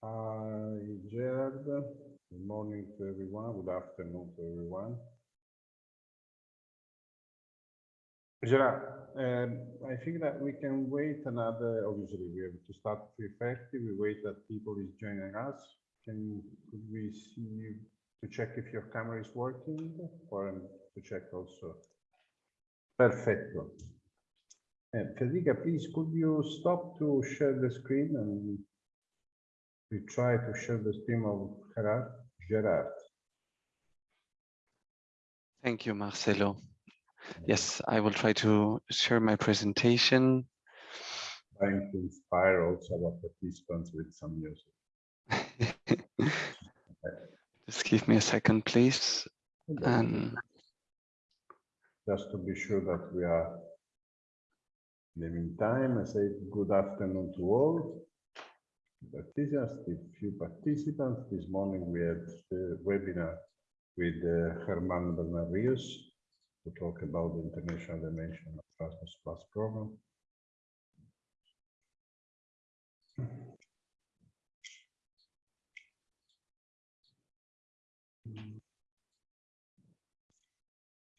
Hi, Gerard. Good morning to everyone. Good afternoon to everyone. Gerard, um, I think that we can wait another, obviously, we have to start 3:30. We wait that people is joining us. Can, could we see you to check if your camera is working or to check also? Perfecto. Uh, Federica, please, could you stop to share the screen and we try to share the screen of Gerard? Gerard. Thank you, Marcello. Yes, I will try to share my presentation. Trying to inspire also our participants with some music. Just give me a second, please. And Just to be sure that we are in the meantime, I say good afternoon to all. Participants, the few participants. This morning we had the webinar with uh, Herman Bernarrius to talk about the international dimension of Erasmus Plus program.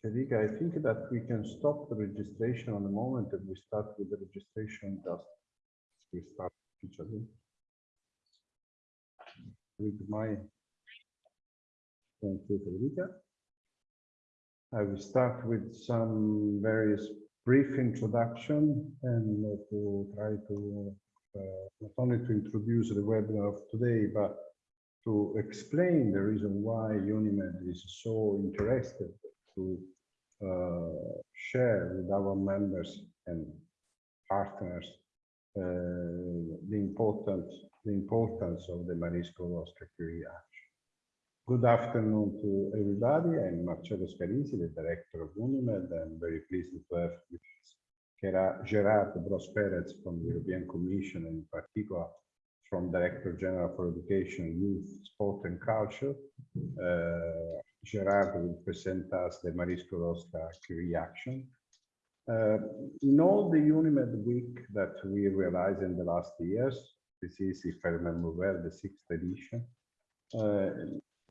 Federica, I think that we can stop the registration on the moment and we start with the registration just we start each other with my thank you, Federica. I will start with some various brief introduction and to try to uh, not only to introduce the webinar of today, but to explain the reason why UNIMED is so interested to uh, share with our members and partners the important the importance of the Marie-Skłodowska Curie. Good afternoon to everybody. I'm Marcello Scalisi, the director of UNIMED. I'm very pleased to have with us Gerard Bros Perez from the European Commission, and in particular from Director General for Education, Youth, Sport and Culture. Uh, Gerard will present us the Marie Skłodowska Curie action. Uh, in all the UNIMED week that we realized in the last years, this is, if I remember well, the sixth edition. Uh,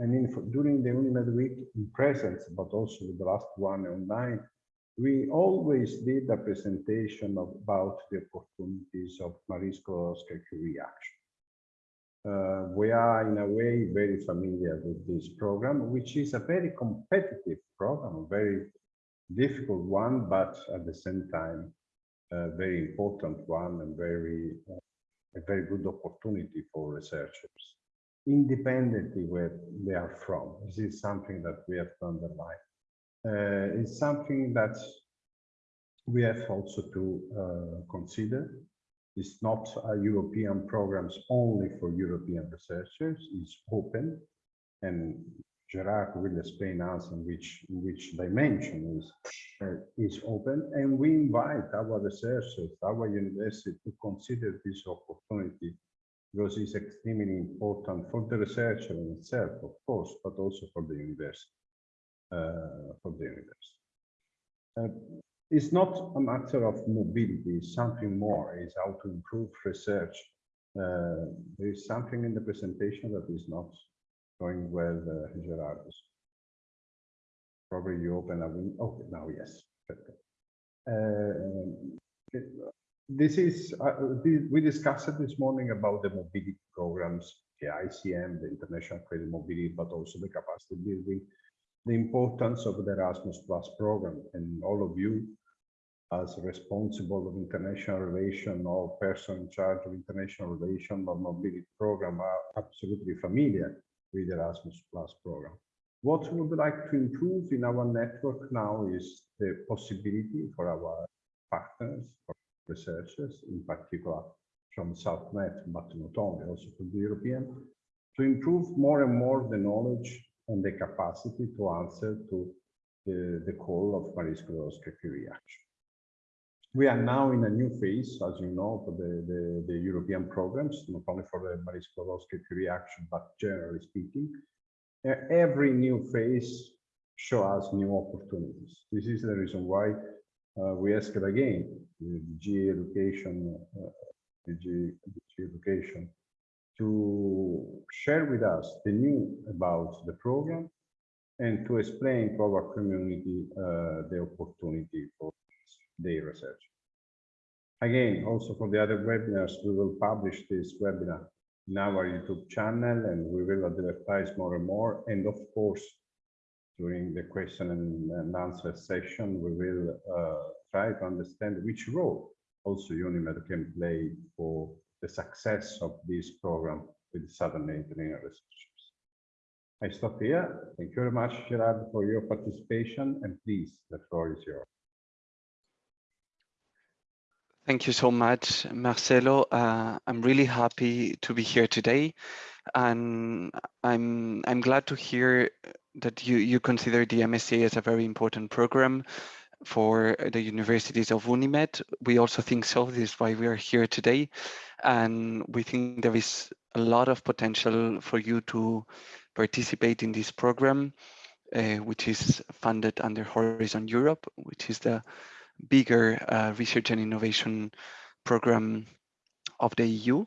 and in, during the UNIMED week in presence, but also the last one online, we always did a presentation of, about the opportunities of Marie Skłodowska Curie action. Uh, we are in a way very familiar with this program, which is a very competitive program, very difficult one, but at the same time, a very important one and very a very good opportunity for researchers, independently where they are from. This is something that we have to underline. Uh, it's something that we have also to uh, consider it's not a European programs only for European researchers. It's open, and Gerard will explain us in which in which dimension is uh, is open. And we invite our researchers, our university, to consider this opportunity because it's extremely important for the researcher in itself, of course, but also for the university. Uh, for the university. Uh, it's not a matter of mobility, it's something more, it's how to improve research. Uh, there is something in the presentation that is not going well, uh, Gerard. Probably you open a window. Okay, now yes. Uh, this is, uh, we discussed this morning about the mobility programs, the ICM, the International Credit Mobility, but also the capacity building the importance of the Erasmus Plus program and all of you as responsible of international relation or person in charge of international relation or mobility program are absolutely familiar with Erasmus Plus program. What we would like to improve in our network now is the possibility for our partners, for researchers, in particular from South Med, but not only, also from the European, to improve more and more the knowledge and the capacity to answer to the, the call of Marie Skłodowska Curie action. We are now in a new phase, as you know, for the, the, the European programs, not only for the Marie Skłodowska Curie action, but generally speaking. Every new phase show us new opportunities. This is the reason why uh, we ask it again, the G education, uh, the G, the G education, to share with us the new about the program and to explain to our community uh, the opportunity for their research. Again, also for the other webinars, we will publish this webinar in our YouTube channel and we will advertise more and more. And of course, during the question and, answer session, we will uh, try to understand which role also UNIMED can play for the success of this program with Southern Mediterranean researchers. I stop here. Thank you very much, Gerard, for your participation. And please, the floor is yours. Thank you so much, Marcello. Uh, I'm really happy to be here today, and I'm I'm glad to hear that you you consider the MSCA as a very important program for the universities of UNIMED. We also think so. This is why we are here today, and we think there is a lot of potential for you to participate in this program, uh, which is funded under Horizon Europe, which is the bigger uh, research and innovation program of the EU.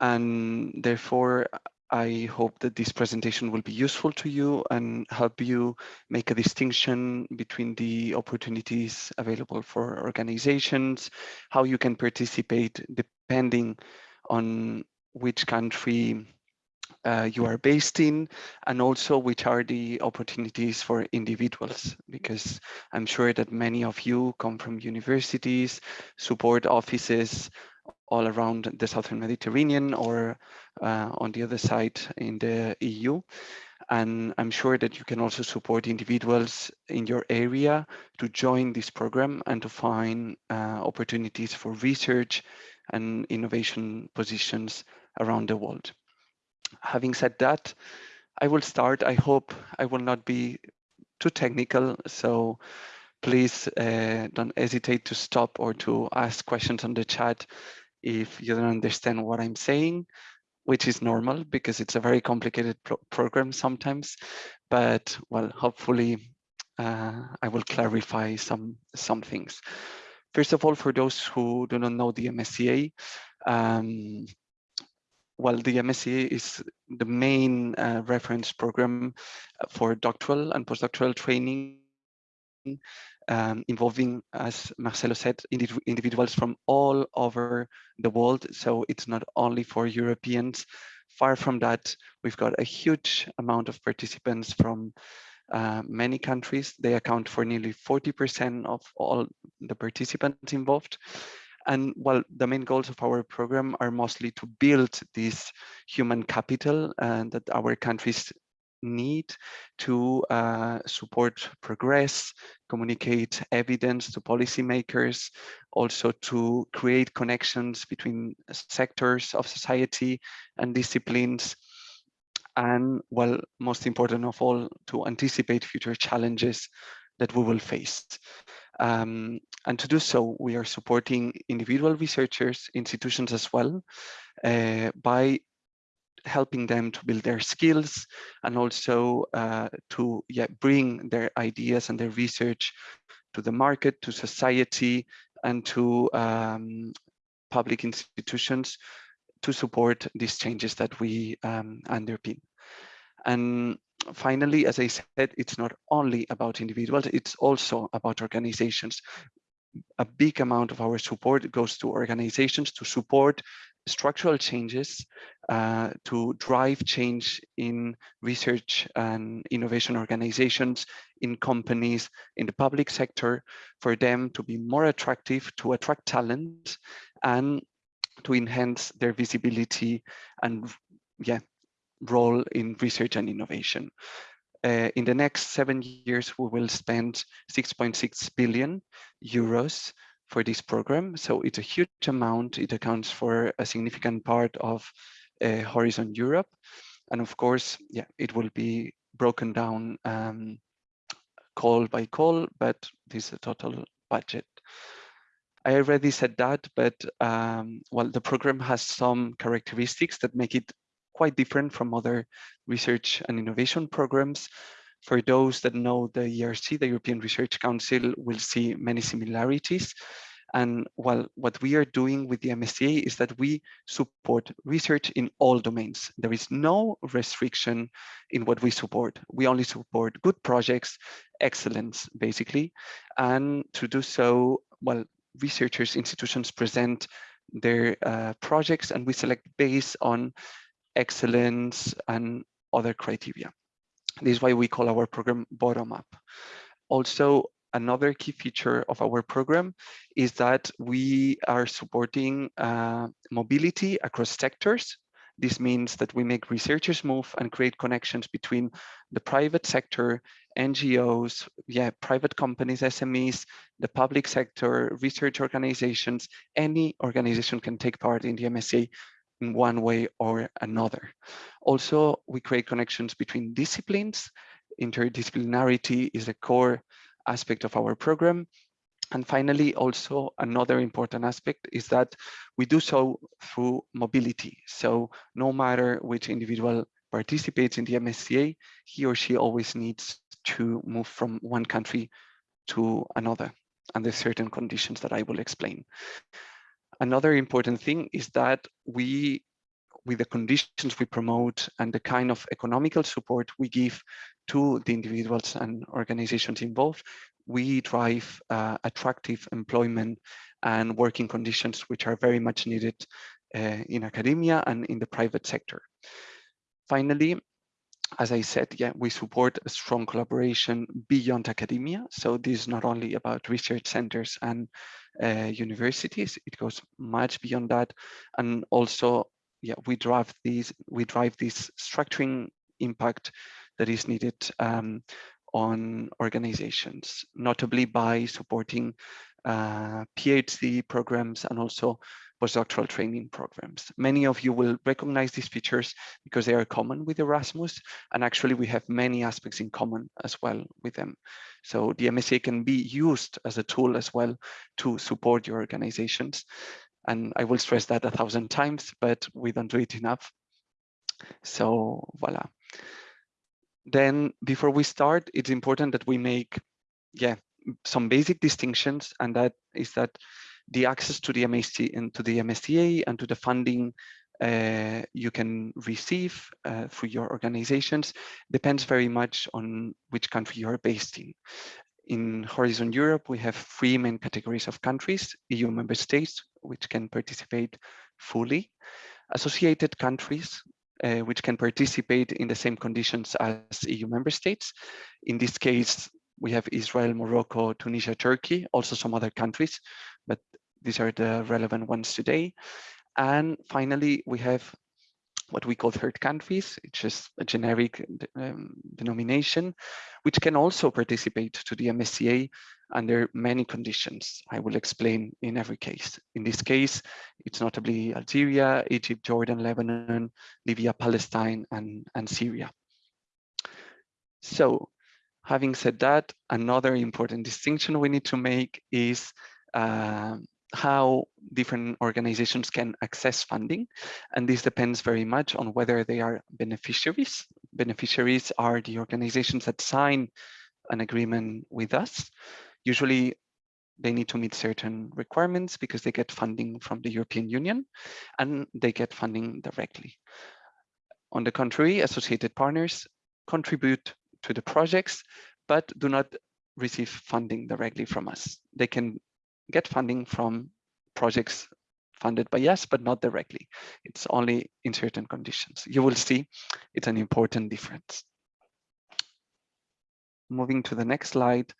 And therefore, I hope that this presentation will be useful to you and help you make a distinction between the opportunities available for organizations, how you can participate depending on which country uh, you are based in and also which are the opportunities for individuals because I'm sure that many of you come from universities, support offices all around the Southern Mediterranean or uh, on the other side in the EU. And I'm sure that you can also support individuals in your area to join this program and to find uh, opportunities for research and innovation positions around the world having said that, I will start. I hope I will not be too technical. So please uh, don't hesitate to stop or to ask questions on the chat if you don't understand what I'm saying, which is normal because it's a very complicated pro program sometimes. But well, hopefully uh, I will clarify some, some things. First of all, for those who do not know the MSCA, um, well, the MSc is the main uh, reference program for doctoral and postdoctoral training um, involving, as Marcello said, individuals from all over the world. So it's not only for Europeans. Far from that, we've got a huge amount of participants from uh, many countries. They account for nearly 40% of all the participants involved. And well, the main goals of our program are mostly to build this human capital and that our countries need to uh, support progress, communicate evidence to policymakers, also to create connections between sectors of society and disciplines, and well, most important of all, to anticipate future challenges that we will face. Um, and to do so, we are supporting individual researchers, institutions as well, uh, by helping them to build their skills and also uh, to yeah, bring their ideas and their research to the market, to society, and to um, public institutions to support these changes that we um, underpin. And finally, as I said, it's not only about individuals, it's also about organizations. A big amount of our support goes to organizations to support structural changes, uh, to drive change in research and innovation organizations, in companies, in the public sector, for them to be more attractive, to attract talent, and to enhance their visibility and yeah, role in research and innovation. Uh, in the next seven years, we will spend 6.6 billion euros for this program. So it's a huge amount. It accounts for a significant part of uh, Horizon Europe. And of course, yeah, it will be broken down um, call by call, but this is a total budget. I already said that, but um, well, the program has some characteristics that make it quite different from other research and innovation programs. For those that know the ERC, the European Research Council, will see many similarities. And well, what we are doing with the MSCA is that we support research in all domains. There is no restriction in what we support. We only support good projects, excellence, basically. And to do so, well, researchers, institutions present their uh, projects and we select based on excellence and other criteria. This is why we call our program bottom up. Also, another key feature of our program is that we are supporting uh, mobility across sectors. This means that we make researchers move and create connections between the private sector, NGOs, yeah, private companies, SMEs, the public sector, research organizations, any organization can take part in the MSCA in one way or another. Also, we create connections between disciplines. Interdisciplinarity is a core aspect of our program. And finally, also another important aspect is that we do so through mobility. So no matter which individual participates in the MSCA, he or she always needs to move from one country to another under certain conditions that I will explain. Another important thing is that we, with the conditions we promote and the kind of economical support we give to the individuals and organizations involved, we drive uh, attractive employment and working conditions which are very much needed uh, in academia and in the private sector. Finally, as I said, yeah, we support a strong collaboration beyond academia. So this is not only about research centers and uh, universities, it goes much beyond that. And also, yeah, we drive these, we drive this structuring impact that is needed um, on organizations, notably by supporting uh, PhD programs and also postdoctoral training programs. Many of you will recognize these features because they are common with Erasmus, and actually we have many aspects in common as well with them. So the MSCA can be used as a tool as well to support your organizations. And I will stress that a thousand times, but we don't do it enough. So voila. Then before we start, it's important that we make, yeah, some basic distinctions, and that is that the access to the MSC and to the MSCA and to the funding uh, you can receive uh, through your organizations depends very much on which country you are based in. In Horizon Europe, we have three main categories of countries, EU member states, which can participate fully, associated countries, uh, which can participate in the same conditions as EU member states. In this case, we have Israel, Morocco, Tunisia, Turkey, also some other countries, but these are the relevant ones today. And finally, we have what we call third countries, it's just a generic um, denomination, which can also participate to the MSCA under many conditions. I will explain in every case. In this case, it's notably Algeria, Egypt, Jordan, Lebanon, Libya, Palestine, and, and Syria. So having said that, another important distinction we need to make is uh, how different organizations can access funding. And this depends very much on whether they are beneficiaries. Beneficiaries are the organizations that sign an agreement with us. Usually they need to meet certain requirements because they get funding from the European Union and they get funding directly. On the contrary, associated partners contribute to the projects, but do not receive funding directly from us. They can get funding from projects funded by us, but not directly. It's only in certain conditions. You will see it's an important difference. Moving to the next slide,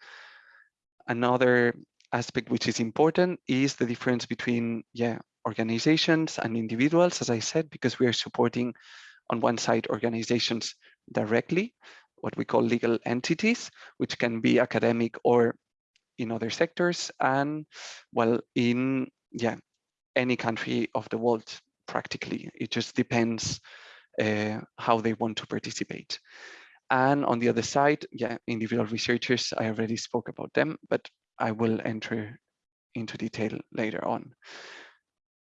another aspect which is important is the difference between yeah organizations and individuals, as I said, because we are supporting on one side organizations directly, what we call legal entities, which can be academic or in other sectors and well in yeah any country of the world practically. It just depends uh, how they want to participate. And on the other side yeah individual researchers i already spoke about them but i will enter into detail later on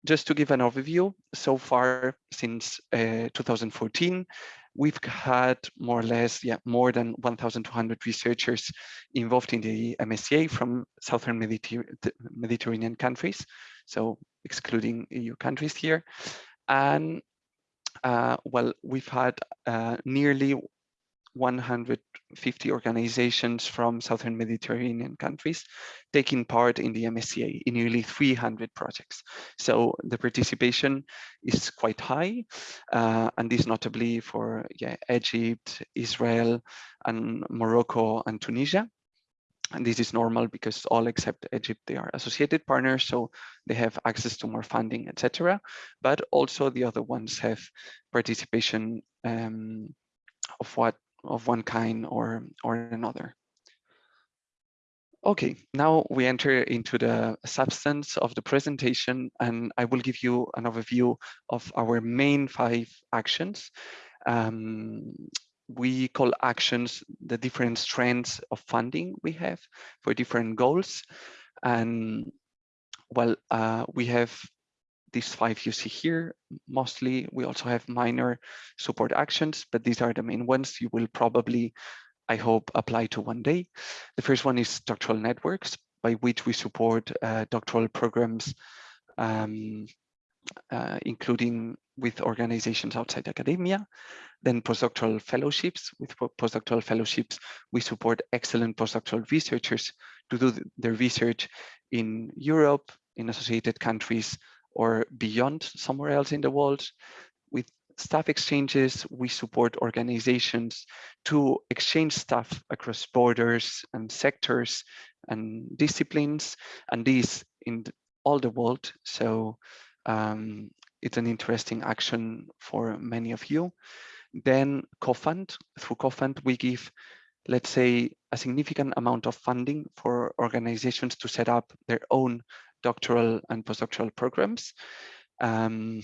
just to give an overview, so far since uh, 2014, we've had more or less, yeah, more than 1,200 researchers involved in the MSCA from Southern Mediter Mediterranean countries, so excluding EU countries here. And uh, well, we've had uh, nearly 150 organizations from Southern Mediterranean countries taking part in the MSCA in nearly 300 projects. So the participation is quite high, uh, and this notably for yeah, Egypt, Israel, and Morocco and Tunisia. And this is normal because all except Egypt, they are associated partners, so they have access to more funding, etc. But also the other ones have participation um, of what of one kind or, or another. Okay, now we enter into the substance of the presentation and I will give you an overview of our main five actions. Um, we call actions the different strands of funding we have for different goals. And well, uh, we have these five you see here, mostly we also have minor support actions, but these are the main ones you will probably, I hope, apply to one day. The first one is doctoral networks, by which we support uh, doctoral programs, um, uh, including with organizations outside academia. Then postdoctoral fellowships. With postdoctoral fellowships, we support excellent postdoctoral researchers to do their research in Europe, in associated countries, or beyond somewhere else in the world. With staff exchanges, we support organizations to exchange staff across borders and sectors and disciplines, and these in all the world. So um, it's an interesting action for many of you. Then CoFund, through CoFund, we give, let's say, a significant amount of funding for organizations to set up their own doctoral and postdoctoral programs. Um,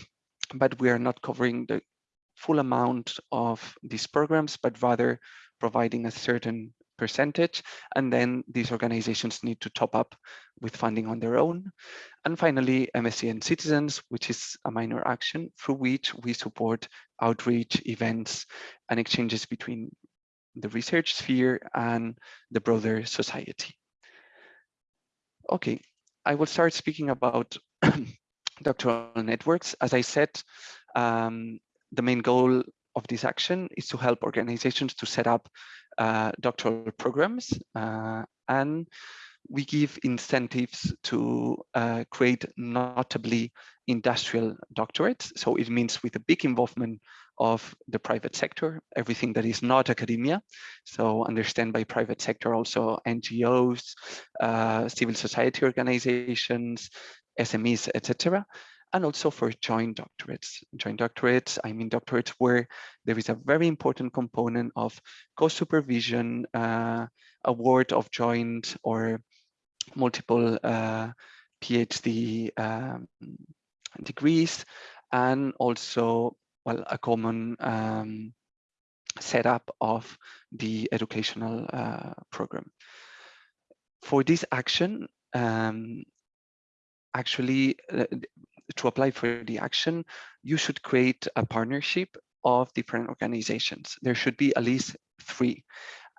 but we are not covering the full amount of these programs, but rather providing a certain percentage. And then these organizations need to top up with funding on their own. And finally, MSCA and Citizens, which is a minor action through which we support outreach events and exchanges between the research sphere and the broader society. Okay, I will start speaking about doctoral networks. As I said, um, the main goal of this action is to help organizations to set up uh, doctoral programs uh, and we give incentives to uh, create notably industrial doctorates. So it means with a big involvement of the private sector, everything that is not academia. So understand by private sector also NGOs, uh, civil society organizations, SMEs, etc. And also for joint doctorates. Joint doctorates, I mean doctorates where there is a very important component of co-supervision, uh, award of joint or multiple uh, PhD um, degrees, and also well a common um, setup of the educational uh, program. For this action, um, actually, uh, to apply for the action, you should create a partnership of different organizations. There should be at least three.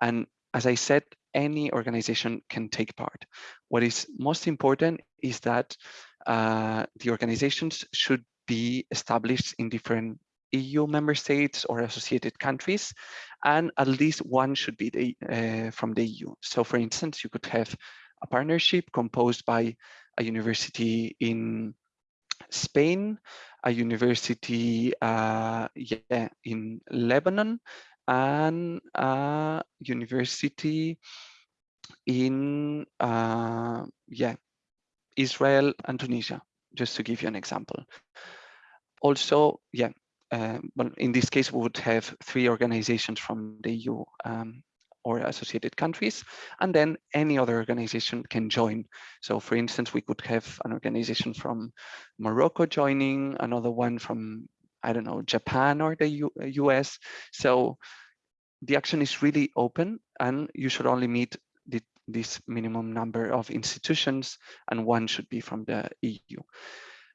And as I said, any organization can take part. What is most important is that uh, the organizations should be established in different EU member states or associated countries, and at least one should be the, uh, from the EU. So for instance, you could have a partnership composed by a university in Spain, a university uh, yeah, in Lebanon, and a university in uh, yeah Israel and Tunisia, just to give you an example. Also, yeah, uh, well, in this case, we would have three organizations from the EU um, or associated countries, and then any other organization can join. So for instance, we could have an organization from Morocco joining, another one from, I don't know, Japan or the U US. So the action is really open and you should only meet the, this minimum number of institutions and one should be from the EU.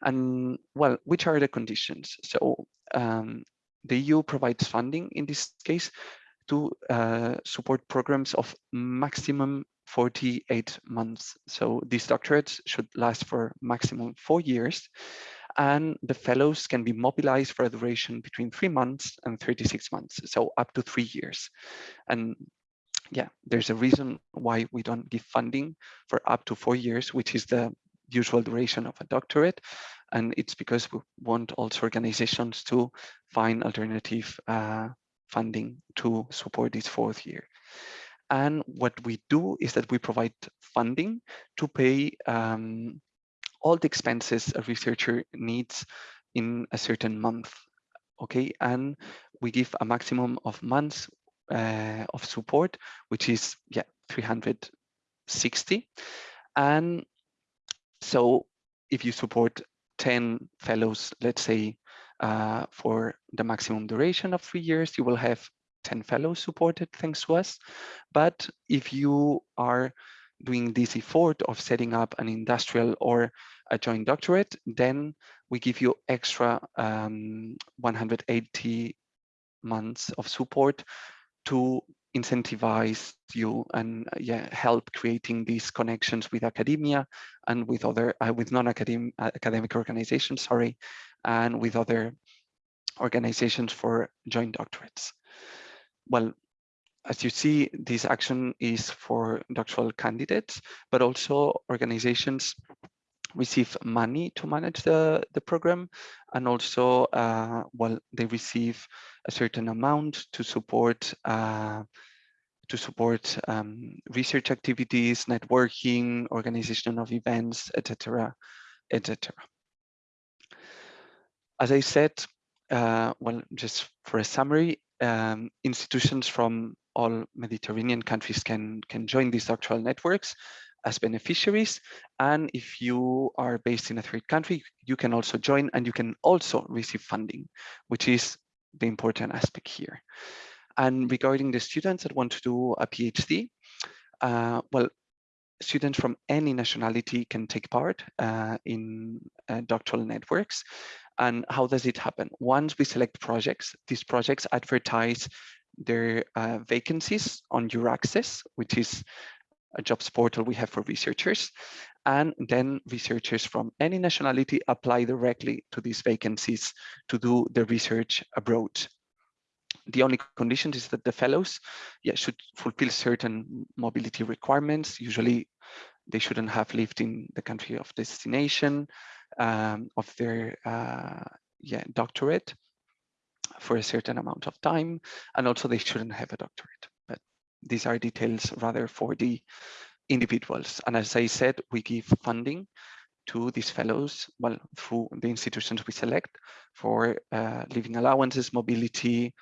And well, which are the conditions? So um, the EU provides funding in this case to uh, support programs of maximum 48 months. So these doctorates should last for maximum four years and the fellows can be mobilized for a duration between three months and 36 months, so up to three years. And yeah, there's a reason why we don't give funding for up to four years, which is the usual duration of a doctorate. And it's because we want also organizations to find alternative uh, funding to support this fourth year. And what we do is that we provide funding to pay um, all the expenses a researcher needs in a certain month. Okay, and we give a maximum of months uh, of support, which is yeah 360. And so if you support 10 fellows, let's say uh, for the maximum duration of three years, you will have 10 fellows supported thanks to us. But if you are doing this effort of setting up an industrial or a joint doctorate, then we give you extra um, 180 months of support to incentivize you and uh, yeah help creating these connections with academia and with other uh, with non-academic uh, academic organizations sorry and with other organizations for joint doctorates. Well as you see this action is for doctoral candidates but also organizations receive money to manage the, the program and also uh, well they receive a certain amount to support uh, to support um, research activities, networking, organization of events, etc., etc. As I said, uh, well, just for a summary, um, institutions from all Mediterranean countries can can join these doctoral networks as beneficiaries. And if you are based in a third country, you can also join and you can also receive funding, which is the important aspect here. And regarding the students that want to do a PhD, uh, well, students from any nationality can take part uh, in uh, doctoral networks. And how does it happen? Once we select projects, these projects advertise their uh, vacancies on EURAXESS, which is a jobs portal we have for researchers. And then researchers from any nationality apply directly to these vacancies to do the research abroad. The only condition is that the fellows yeah, should fulfill certain mobility requirements. Usually they shouldn't have lived in the country of destination um, of their uh, yeah, doctorate for a certain amount of time. And also they shouldn't have a doctorate But these are details rather for the individuals. And as I said, we give funding to these fellows, well, through the institutions we select for uh, living allowances, mobility,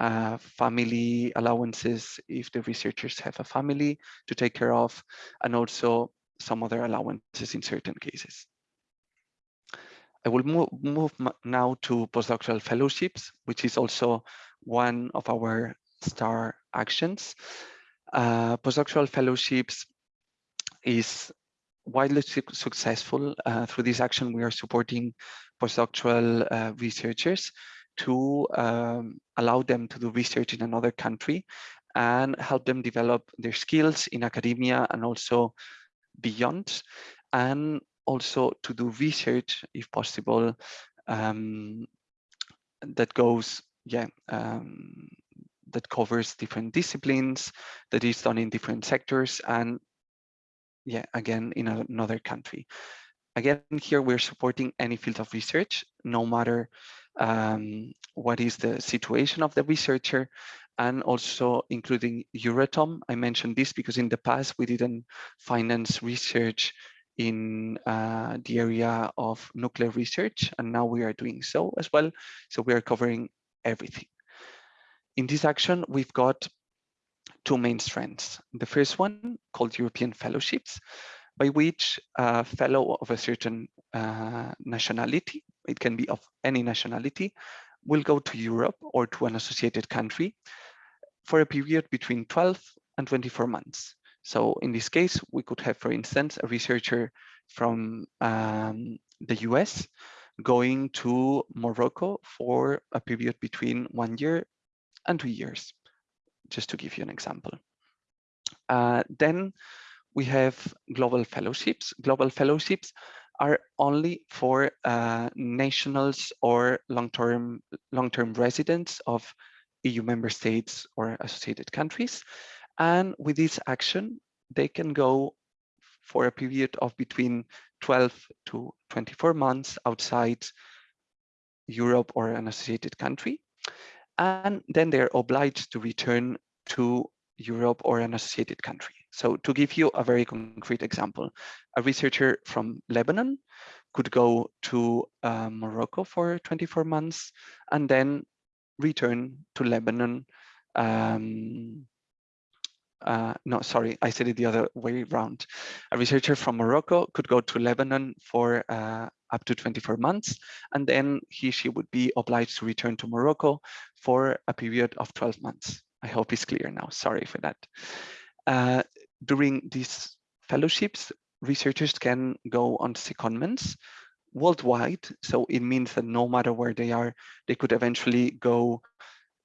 uh, family allowances, if the researchers have a family to take care of, and also some other allowances in certain cases. I will move, move now to postdoctoral fellowships, which is also one of our star actions. Uh, postdoctoral fellowships is widely su successful. Uh, through this action, we are supporting postdoctoral uh, researchers to um, allow them to do research in another country and help them develop their skills in academia and also beyond, and also to do research, if possible, um, that goes yeah um, that covers different disciplines, that is done in different sectors, and yeah, again, in another country. Again, here we're supporting any field of research, no matter um, what is the situation of the researcher, and also including Euratom. I mentioned this because in the past we didn't finance research in uh, the area of nuclear research, and now we are doing so as well. So we are covering everything. In this action, we've got two main strands. The first one called European Fellowships, by which a fellow of a certain uh, nationality, it can be of any nationality, will go to Europe or to an associated country for a period between 12 and 24 months. So in this case, we could have, for instance, a researcher from um, the US going to Morocco for a period between one year and two years, just to give you an example. Uh, then we have global fellowships. Global fellowships are only for uh, nationals or long-term long-term residents of EU member states or associated countries. And with this action, they can go for a period of between 12 to 24 months outside Europe or an associated country. And then they're obliged to return to Europe or an associated country. So to give you a very concrete example, a researcher from Lebanon could go to uh, Morocco for 24 months and then return to Lebanon um, uh, no, sorry, I said it the other way around. A researcher from Morocco could go to Lebanon for uh, up to 24 months, and then he, she would be obliged to return to Morocco for a period of 12 months. I hope it's clear now, sorry for that. Uh, during these fellowships, researchers can go on secondments worldwide. So it means that no matter where they are, they could eventually go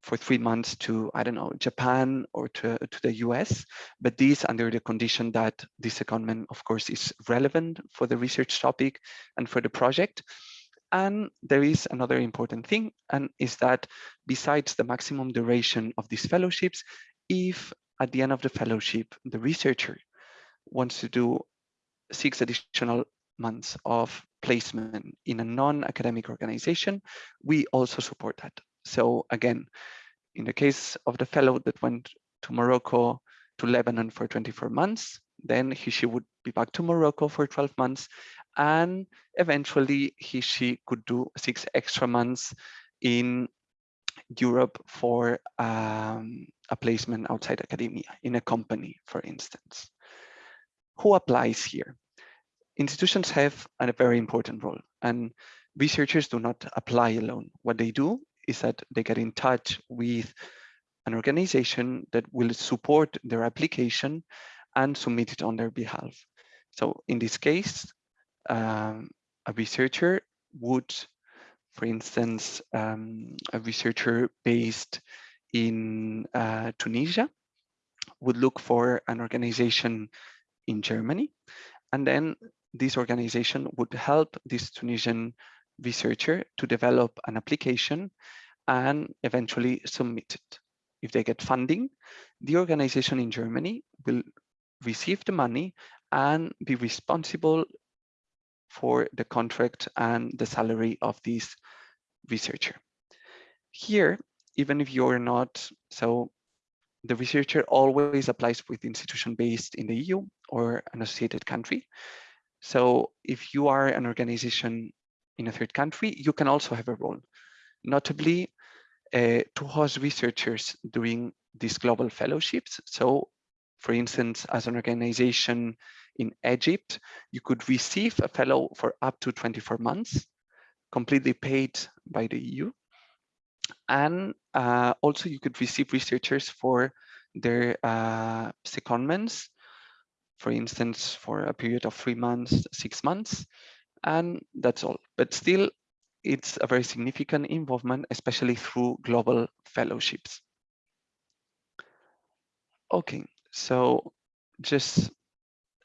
for three months to, I don't know, Japan or to, to the US, but these under the condition that this secondment, of course, is relevant for the research topic and for the project. And there is another important thing, and is that besides the maximum duration of these fellowships, if at the end of the fellowship, the researcher wants to do six additional months of placement in a non-academic organization, we also support that. So again, in the case of the fellow that went to Morocco, to Lebanon for 24 months, then he, she would be back to Morocco for 12 months. And eventually he, she could do six extra months in Europe for um, a placement outside academia in a company, for instance. Who applies here? Institutions have a very important role and researchers do not apply alone. What they do is that they get in touch with an organization that will support their application and submit it on their behalf. So in this case, um, a researcher would, for instance, um, a researcher based in uh, Tunisia would look for an organization in Germany. And then this organization would help this Tunisian researcher to develop an application and eventually submit it. If they get funding, the organization in Germany will receive the money and be responsible for the contract and the salary of this researcher. Here, even if you're not, so the researcher always applies with institution based in the EU or an associated country. So if you are an organization in a third country, you can also have a role. Notably, uh, to host researchers during these global fellowships. So for instance, as an organization in Egypt, you could receive a fellow for up to 24 months, completely paid by the EU. And uh, also you could receive researchers for their uh, secondments, for instance, for a period of three months, six months, and that's all. But still, it's a very significant involvement, especially through global fellowships. Okay, so just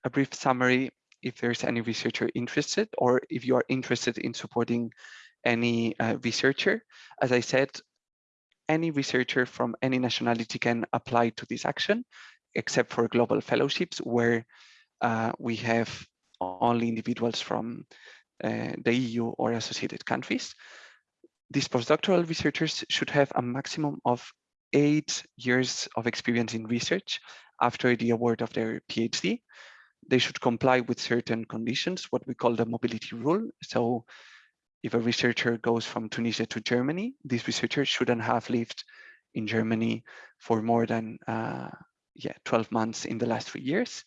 a brief summary if there's any researcher interested or if you are interested in supporting any uh, researcher. As I said, any researcher from any nationality can apply to this action, except for global fellowships where uh, we have only individuals from uh, the EU or associated countries. These postdoctoral researchers should have a maximum of eight years of experience in research after the award of their PhD. They should comply with certain conditions, what we call the mobility rule. So if a researcher goes from Tunisia to Germany, this researcher shouldn't have lived in Germany for more than uh, yeah 12 months in the last three years.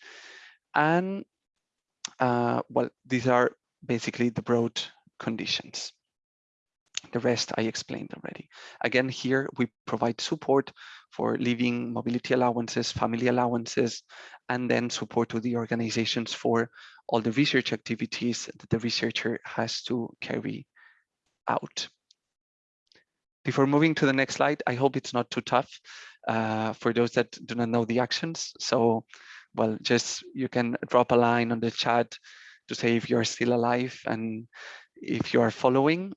And uh, well, these are basically the broad conditions. The rest I explained already. Again, here we provide support for living mobility allowances, family allowances, and then support to the organizations for all the research activities that the researcher has to carry out. Before moving to the next slide, I hope it's not too tough uh, for those that do not know the actions. So, well, just you can drop a line on the chat to say if you're still alive and if you are following.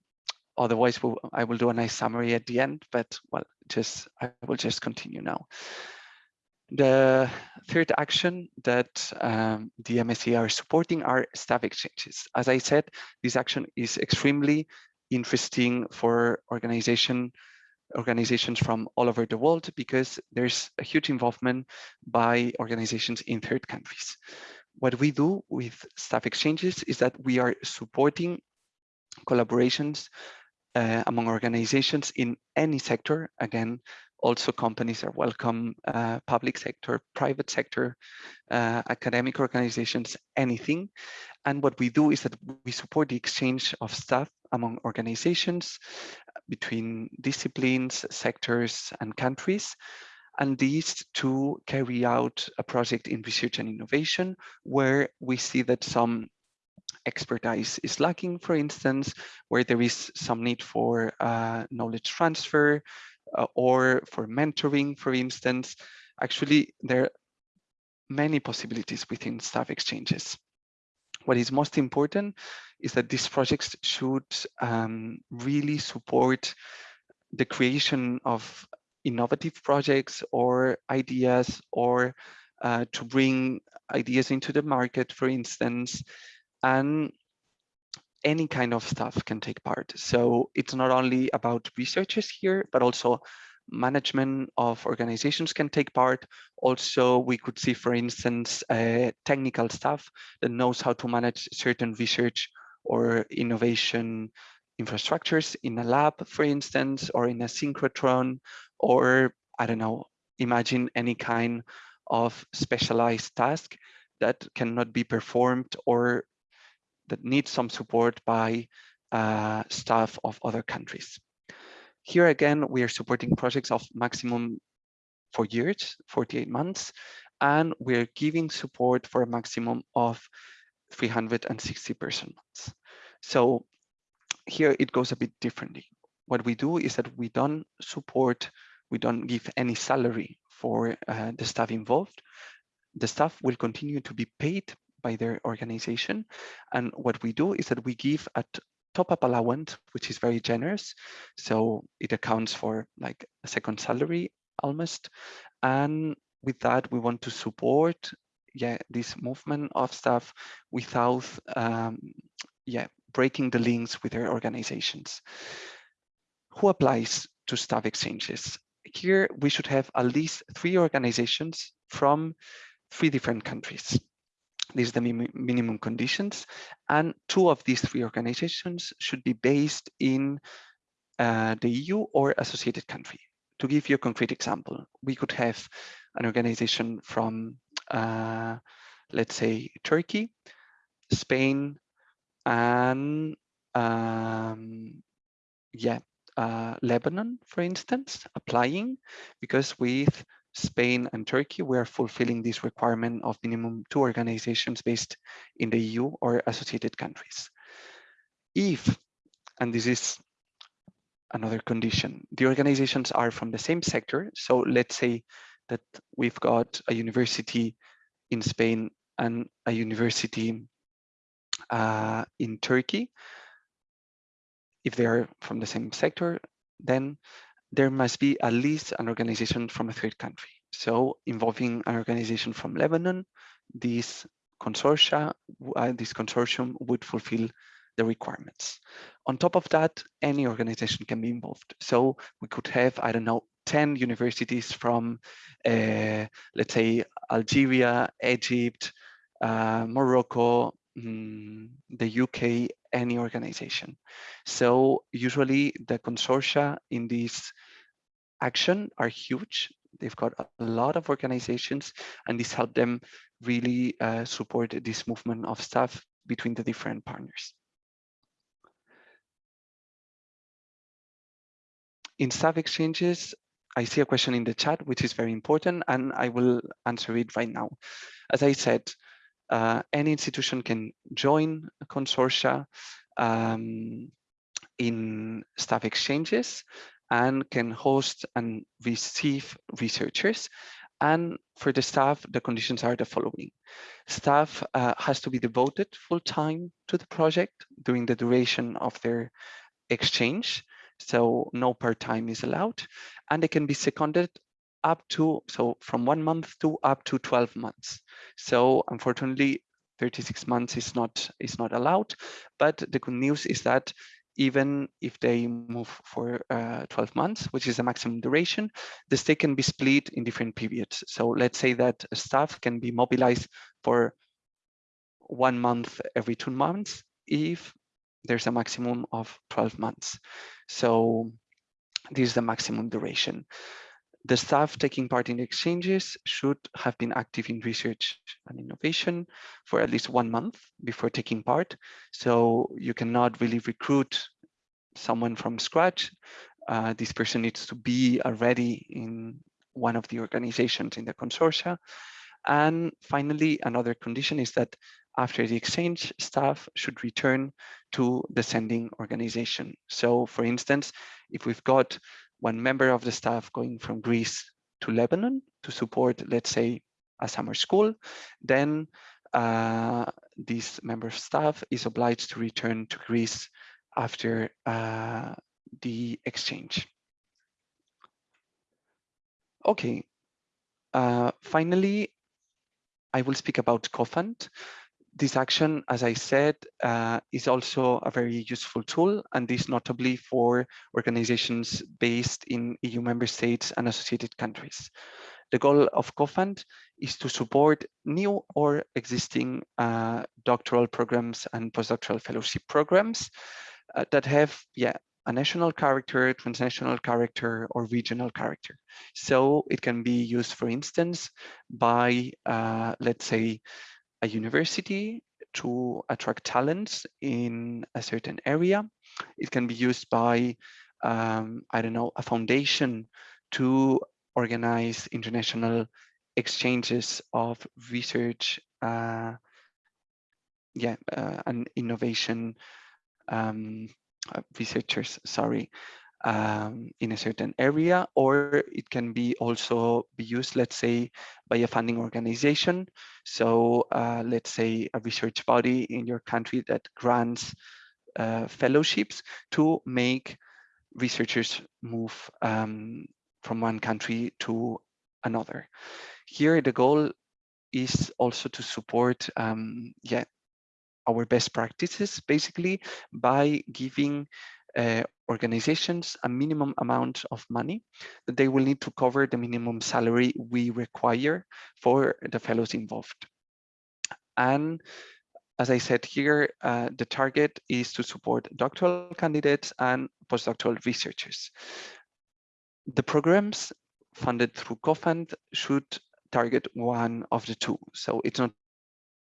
Otherwise, we'll, I will do a nice summary at the end, but well, just I will just continue now. The third action that um, the MSCA are supporting are staff exchanges. As I said, this action is extremely interesting for organization organizations from all over the world because there's a huge involvement by organizations in third countries. What we do with staff exchanges is that we are supporting collaborations uh, among organizations in any sector. Again, also companies are welcome, uh, public sector, private sector, uh, academic organizations, anything. And what we do is that we support the exchange of staff among organizations between disciplines, sectors, and countries. And these to carry out a project in research and innovation where we see that some expertise is lacking, for instance, where there is some need for uh, knowledge transfer uh, or for mentoring, for instance. Actually, there are many possibilities within staff exchanges. What is most important is that these projects should um, really support the creation of innovative projects or ideas or uh, to bring ideas into the market, for instance, and any kind of staff can take part. So it's not only about researchers here, but also management of organizations can take part. Also, we could see, for instance, uh, technical staff that knows how to manage certain research or innovation infrastructures in a lab, for instance, or in a synchrotron, or I don't know, imagine any kind of specialized task that cannot be performed or that needs some support by uh, staff of other countries. Here again, we are supporting projects of maximum four years, 48 months, and we're giving support for a maximum of 360 person months. So here it goes a bit differently. What we do is that we don't support, we don't give any salary for uh, the staff involved. The staff will continue to be paid by their organization. And what we do is that we give a top-up allowance, which is very generous. So it accounts for like a second salary almost. And with that, we want to support yeah, this movement of staff without um, yeah, breaking the links with their organizations. Who applies to staff exchanges? Here, we should have at least three organizations from three different countries. These are the minimum conditions. And two of these three organizations should be based in uh, the EU or associated country. To give you a concrete example, we could have an organization from, uh, let's say, Turkey, Spain, and um, yeah, uh, Lebanon, for instance, applying because with Spain and Turkey, we are fulfilling this requirement of minimum two organizations based in the EU or associated countries. If, and this is another condition, the organizations are from the same sector. So let's say that we've got a university in Spain and a university uh, in Turkey. If they are from the same sector, then there must be at least an organization from a third country. So involving an organization from Lebanon, this consortia, uh, this consortium would fulfill the requirements. On top of that, any organization can be involved. So we could have, I don't know, 10 universities from, uh, let's say, Algeria, Egypt, uh, Morocco, mm, the UK, any organization. So usually the consortia in this action are huge. They've got a lot of organizations and this helped them really uh, support this movement of staff between the different partners. in staff exchanges, I see a question in the chat, which is very important, and I will answer it right now. As I said, uh, any institution can join a consortia um, in staff exchanges and can host and receive researchers. And for the staff, the conditions are the following. Staff uh, has to be devoted full time to the project during the duration of their exchange. So no part-time is allowed. And they can be seconded up to, so from one month to up to 12 months. So unfortunately, 36 months is not is not allowed. But the good news is that even if they move for uh, 12 months, which is the maximum duration, the stay can be split in different periods. So let's say that staff can be mobilized for one month every two months if there's a maximum of 12 months. So this is the maximum duration. The staff taking part in exchanges should have been active in research and innovation for at least one month before taking part. So you cannot really recruit someone from scratch. Uh, this person needs to be already in one of the organizations in the consortia. And finally, another condition is that after the exchange, staff should return to the sending organization. So for instance, if we've got one member of the staff going from Greece to Lebanon to support, let's say, a summer school, then uh, this member of staff is obliged to return to Greece after uh, the exchange. Okay, uh, finally, I will speak about CoFund this action, as I said, uh, is also a very useful tool, and this notably for organizations based in EU member states and associated countries. The goal of CoFund is to support new or existing uh, doctoral programs and postdoctoral fellowship programs uh, that have, yeah, a national character, transnational character, or regional character. So it can be used, for instance, by, uh, let's say, a university to attract talents in a certain area. It can be used by, um, I don't know, a foundation to organize international exchanges of research, uh, yeah, uh, and innovation um, uh, researchers, sorry, um, in a certain area, or it can be also be used, let's say, by a funding organization. So uh, let's say a research body in your country that grants uh, fellowships to make researchers move um, from one country to another. Here, the goal is also to support um, yeah, our best practices, basically, by giving uh, organizations a minimum amount of money that they will need to cover the minimum salary we require for the fellows involved. And as I said here, uh, the target is to support doctoral candidates and postdoctoral researchers. The programs funded through CoFund should target one of the two. So it's not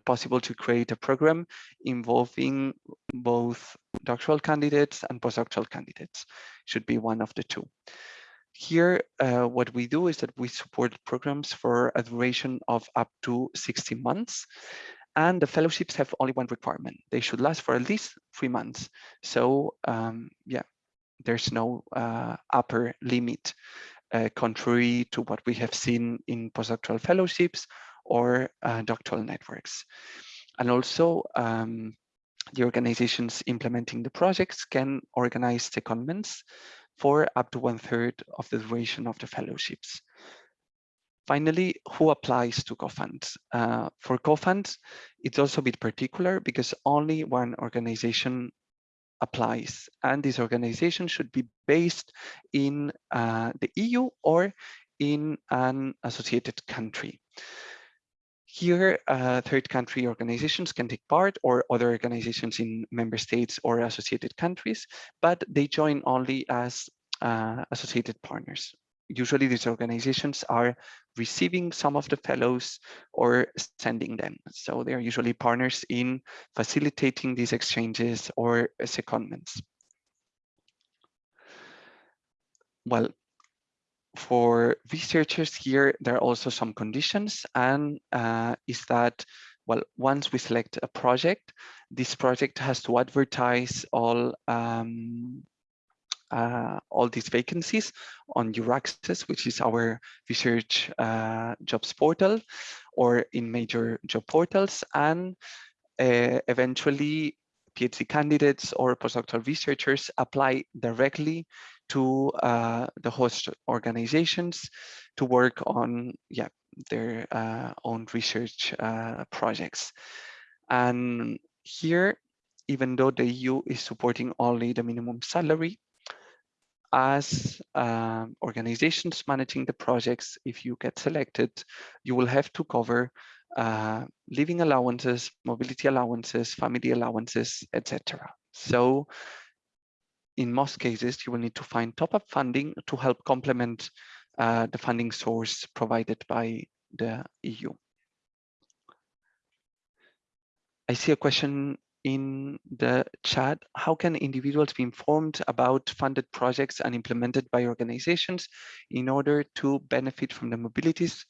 possible to create a program involving both doctoral candidates and postdoctoral candidates. Should be one of the two. Here, uh, what we do is that we support programs for a duration of up to 60 months. And the fellowships have only one requirement. They should last for at least three months. So um, yeah, there's no uh, upper limit, uh, contrary to what we have seen in postdoctoral fellowships or uh, doctoral networks. And also, um, the organizations implementing the projects can organize secondments for up to one third of the duration of the fellowships. Finally, who applies to CoFund? Uh, for CoFund, it's also a bit particular because only one organization applies. And this organization should be based in uh, the EU or in an associated country. Here, uh, third country organizations can take part or other organizations in member states or associated countries, but they join only as uh, associated partners. Usually these organizations are receiving some of the fellows or sending them. So they are usually partners in facilitating these exchanges or secondments. well, for researchers here, there are also some conditions and uh, is that, well, once we select a project, this project has to advertise all um, uh, all these vacancies on EURAXESS, which is our research uh, jobs portal, or in major job portals, and uh, eventually PhD candidates or postdoctoral researchers apply directly to uh, the host organizations to work on yeah their uh, own research uh, projects. And here, even though the EU is supporting only the minimum salary, as um, organizations managing the projects, if you get selected, you will have to cover uh, living allowances, mobility allowances, family allowances, etc. So in most cases, you will need to find top-up funding to help complement uh, the funding source provided by the EU. I see a question in the chat. How can individuals be informed about funded projects and implemented by organizations in order to benefit from the mobilities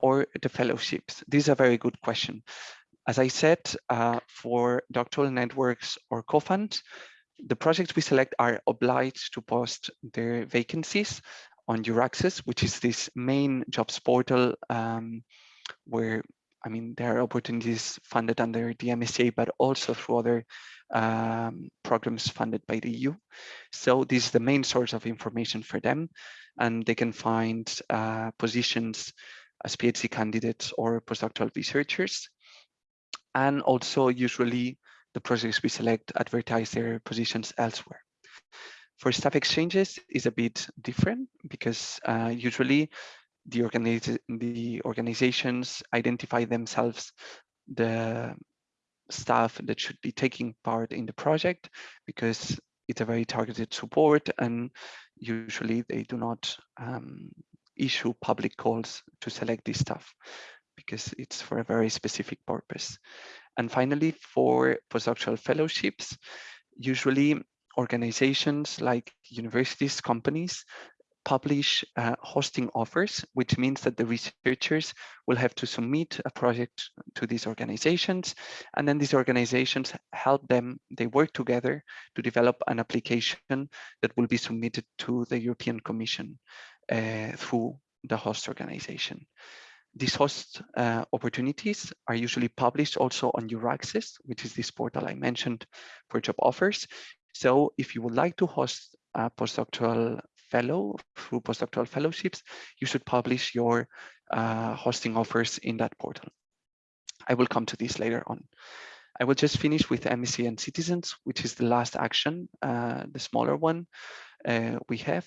or the fellowships? This is a very good question. As I said, uh, for doctoral networks or co-funds, the projects we select are obliged to post their vacancies on EURAXESS, which is this main jobs portal um, where, I mean, there are opportunities funded under the MSCA, but also through other um, programs funded by the EU. So this is the main source of information for them, and they can find uh, positions as PhD candidates or postdoctoral researchers. And also usually the projects we select advertise their positions elsewhere. For staff exchanges is a bit different because uh, usually the, organiz the organizations identify themselves the staff that should be taking part in the project because it's a very targeted support and usually they do not um, issue public calls to select this staff because it's for a very specific purpose. And finally, for postdoctoral fellowships, usually organizations like universities, companies, publish uh, hosting offers, which means that the researchers will have to submit a project to these organizations. And then these organizations help them, they work together to develop an application that will be submitted to the European Commission uh, through the host organization. These host uh, opportunities are usually published also on EURAXESS, which is this portal I mentioned for job offers. So if you would like to host a postdoctoral fellow through postdoctoral fellowships, you should publish your uh, hosting offers in that portal. I will come to this later on. I will just finish with MSCA and citizens, which is the last action, uh, the smaller one uh, we have.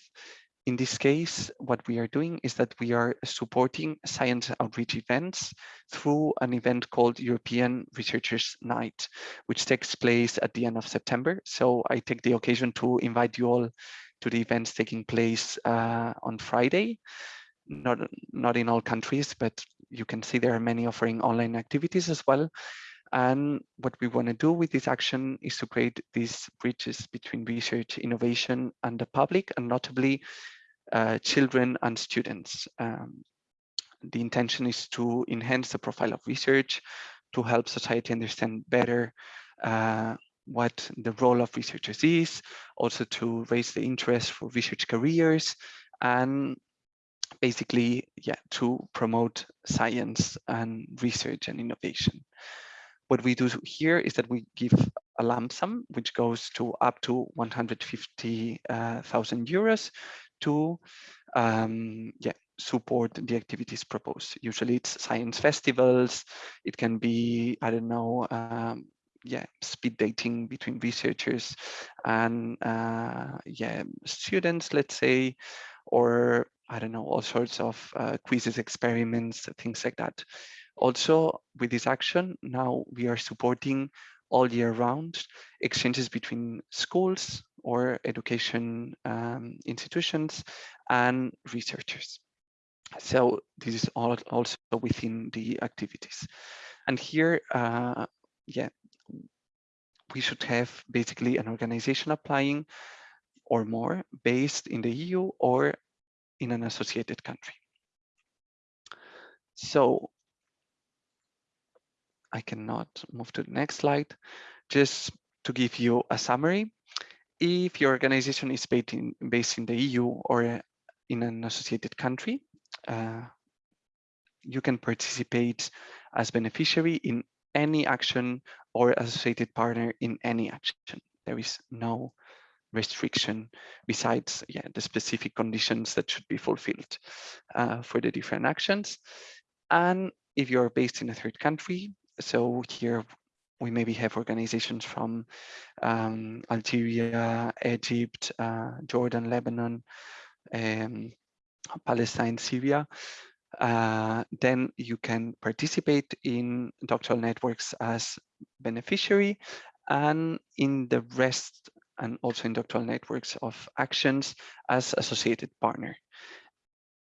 In this case, what we are doing is that we are supporting science outreach events through an event called European Researchers Night, which takes place at the end of September. So I take the occasion to invite you all to the events taking place uh, on Friday. Not, not in all countries, but you can see there are many offering online activities as well. And what we want to do with this action is to create these bridges between research, innovation, and the public, and notably uh, children and students. Um, the intention is to enhance the profile of research, to help society understand better uh, what the role of researchers is, also to raise the interest for research careers, and basically, yeah, to promote science and research and innovation. What we do here is that we give a lump sum, which goes to up to 150,000 uh, euros to um, yeah, support the activities proposed. Usually it's science festivals, it can be, I don't know, um, yeah, speed dating between researchers and uh, yeah, students, let's say, or I don't know, all sorts of uh, quizzes, experiments, things like that. Also, with this action, now we are supporting all year round exchanges between schools or education um, institutions and researchers. So this is all also within the activities. And here, uh, yeah, we should have basically an organization applying or more based in the EU or in an associated country. So I cannot move to the next slide. Just to give you a summary, if your organization is based in, based in the EU or in an associated country, uh, you can participate as beneficiary in any action or associated partner in any action. There is no restriction besides yeah, the specific conditions that should be fulfilled uh, for the different actions. And if you're based in a third country, so here we maybe have organizations from um, Algeria, Egypt, uh, Jordan, Lebanon, um, Palestine, Syria, uh, then you can participate in doctoral networks as beneficiary and in the rest and also in doctoral networks of actions as associated partner.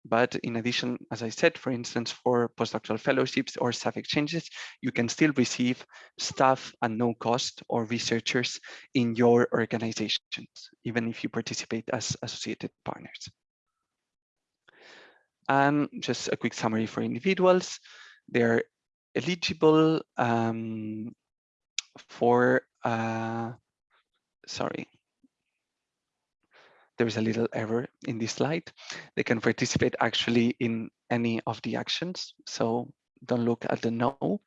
But in addition, as I said, for instance, for postdoctoral fellowships or staff exchanges, you can still receive staff at no cost or researchers in your organizations, even if you participate as associated partners. And just a quick summary for individuals. They're eligible um, for, uh, sorry, there is a little error in this slide. They can participate actually in any of the actions. So don't look at the no.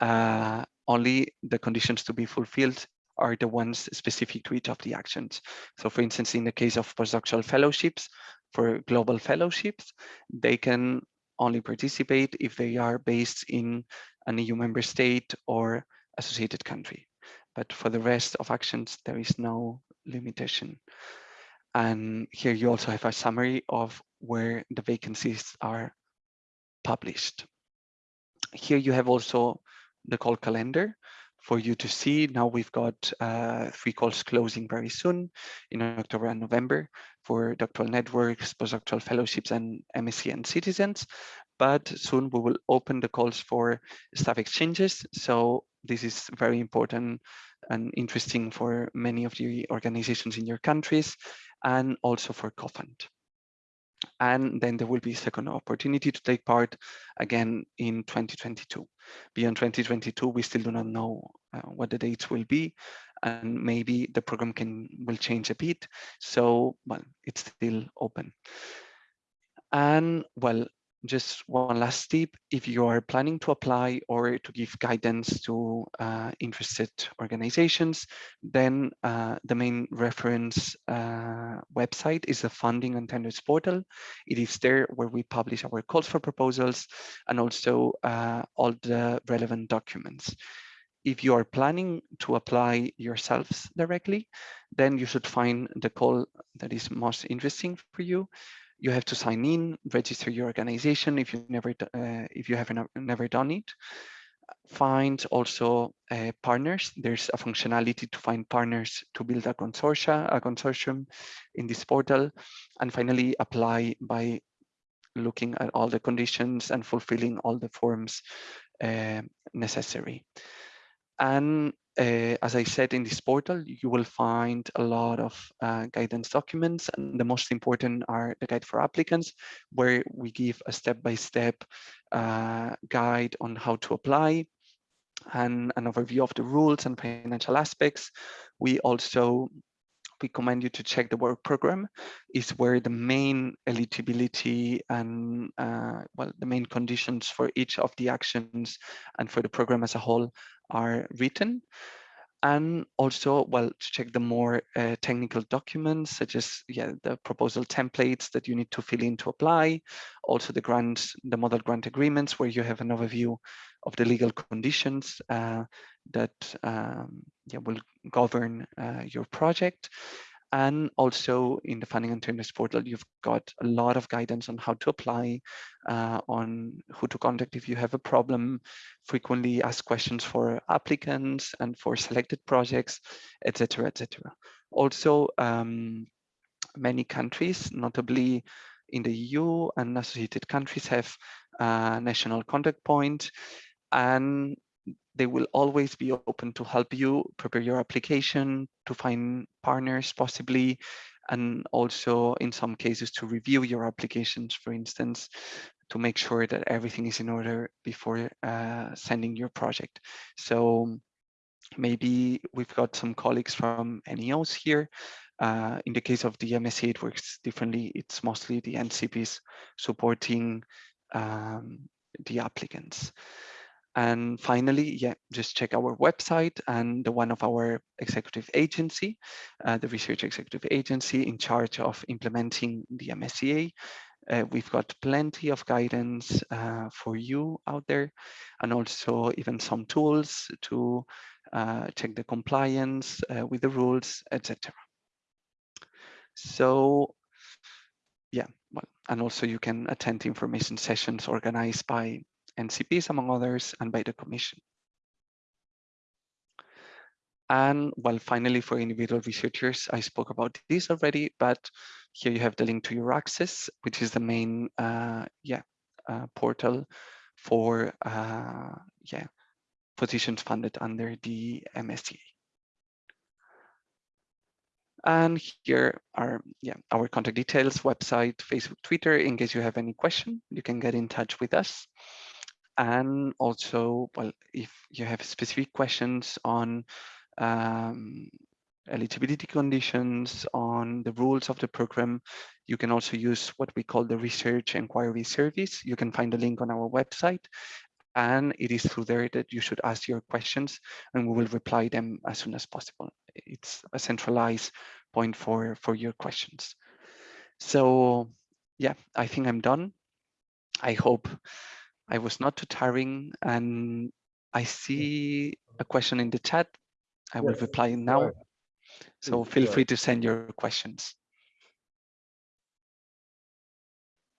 Uh, only the conditions to be fulfilled are the ones specific to each of the actions. So for instance, in the case of postdoctoral fellowships, for global fellowships, they can only participate if they are based in an EU member state or associated country. But for the rest of actions, there is no limitation. And here you also have a summary of where the vacancies are published. Here you have also the call calendar for you to see. Now we've got uh, three calls closing very soon in October and November for doctoral networks, postdoctoral fellowships, and MSCA and citizens. But soon we will open the calls for staff exchanges. So this is very important and interesting for many of the organizations in your countries and also for COFUND. And then there will be a second opportunity to take part again in 2022. Beyond 2022, we still do not know uh, what the dates will be, and maybe the program can will change a bit. So, well, it's still open. And well, just one last tip, if you are planning to apply or to give guidance to uh, interested organizations, then uh, the main reference uh, website is the Funding and Tenders portal. It is there where we publish our calls for proposals and also uh, all the relevant documents. If you are planning to apply yourselves directly, then you should find the call that is most interesting for you you have to sign in, register your organization if you never uh, if you haven't never done it. Find also uh, partners. There's a functionality to find partners to build a consortia, a consortium in this portal, and finally apply by looking at all the conditions and fulfilling all the forms uh, necessary. And uh, as I said in this portal, you will find a lot of uh, guidance documents, and the most important are the guide for applicants, where we give a step-by-step -step, uh, guide on how to apply and an overview of the rules and financial aspects. We also we commend you to check the work program is where the main eligibility and uh, well the main conditions for each of the actions and for the program as a whole are written. And also well to check the more uh, technical documents such as yeah the proposal templates that you need to fill in to apply also the grants the model grant agreements where you have an overview of the legal conditions uh, that um, yeah, will govern uh, your project and also in the funding and tenders portal, you've got a lot of guidance on how to apply, uh, on who to contact if you have a problem, frequently ask questions for applicants and for selected projects, etc., etc. Also, um, many countries, notably in the EU and associated countries have a national contact point and they will always be open to help you prepare your application, to find partners possibly, and also in some cases to review your applications, for instance, to make sure that everything is in order before uh, sending your project. So maybe we've got some colleagues from NEOs here. Uh, in the case of the MSCA, it works differently. It's mostly the NCPs supporting um, the applicants. And finally, yeah, just check our website and the one of our executive agency, uh, the research executive agency in charge of implementing the MSCA. Uh, we've got plenty of guidance uh, for you out there and also even some tools to uh, check the compliance uh, with the rules, etc. So yeah, well, and also you can attend information sessions organized by NCPs, among others, and by the Commission. And well, finally, for individual researchers, I spoke about this already, but here you have the link to EURAXESS, which is the main uh, yeah uh, portal for uh, yeah positions funded under the MSCA. And here are yeah our contact details, website, Facebook, Twitter. In case you have any question, you can get in touch with us and also, well, if you have specific questions on um, eligibility conditions, on the rules of the program, you can also use what we call the research inquiry service. You can find a link on our website and it is through there that you should ask your questions and we will reply them as soon as possible. It's a centralized point for, for your questions. So yeah, I think I'm done. I hope I was not too tiring and I see a question in the chat. I will Yes, reply now. So feel free to send your questions.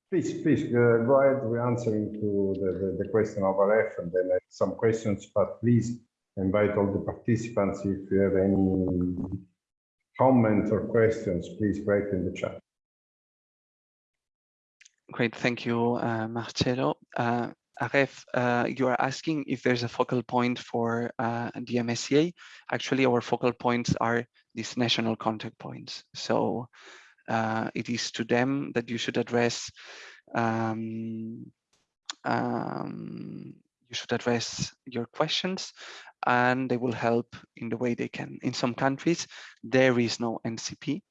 Please, please, uh, go ahead, we're answering to the, the, the question of Aref and then some questions, but please invite all the participants if you have any comments or questions, please write in the chat. Great, thank you, uh, Marcello. Uh, Aref, uh, you are asking if there's a focal point for uh, the MSCA. Actually, our focal points are these national contact points. So uh, it is to them that you should address um, um, you should address your questions and they will help in the way they can. In some countries, there is no NCP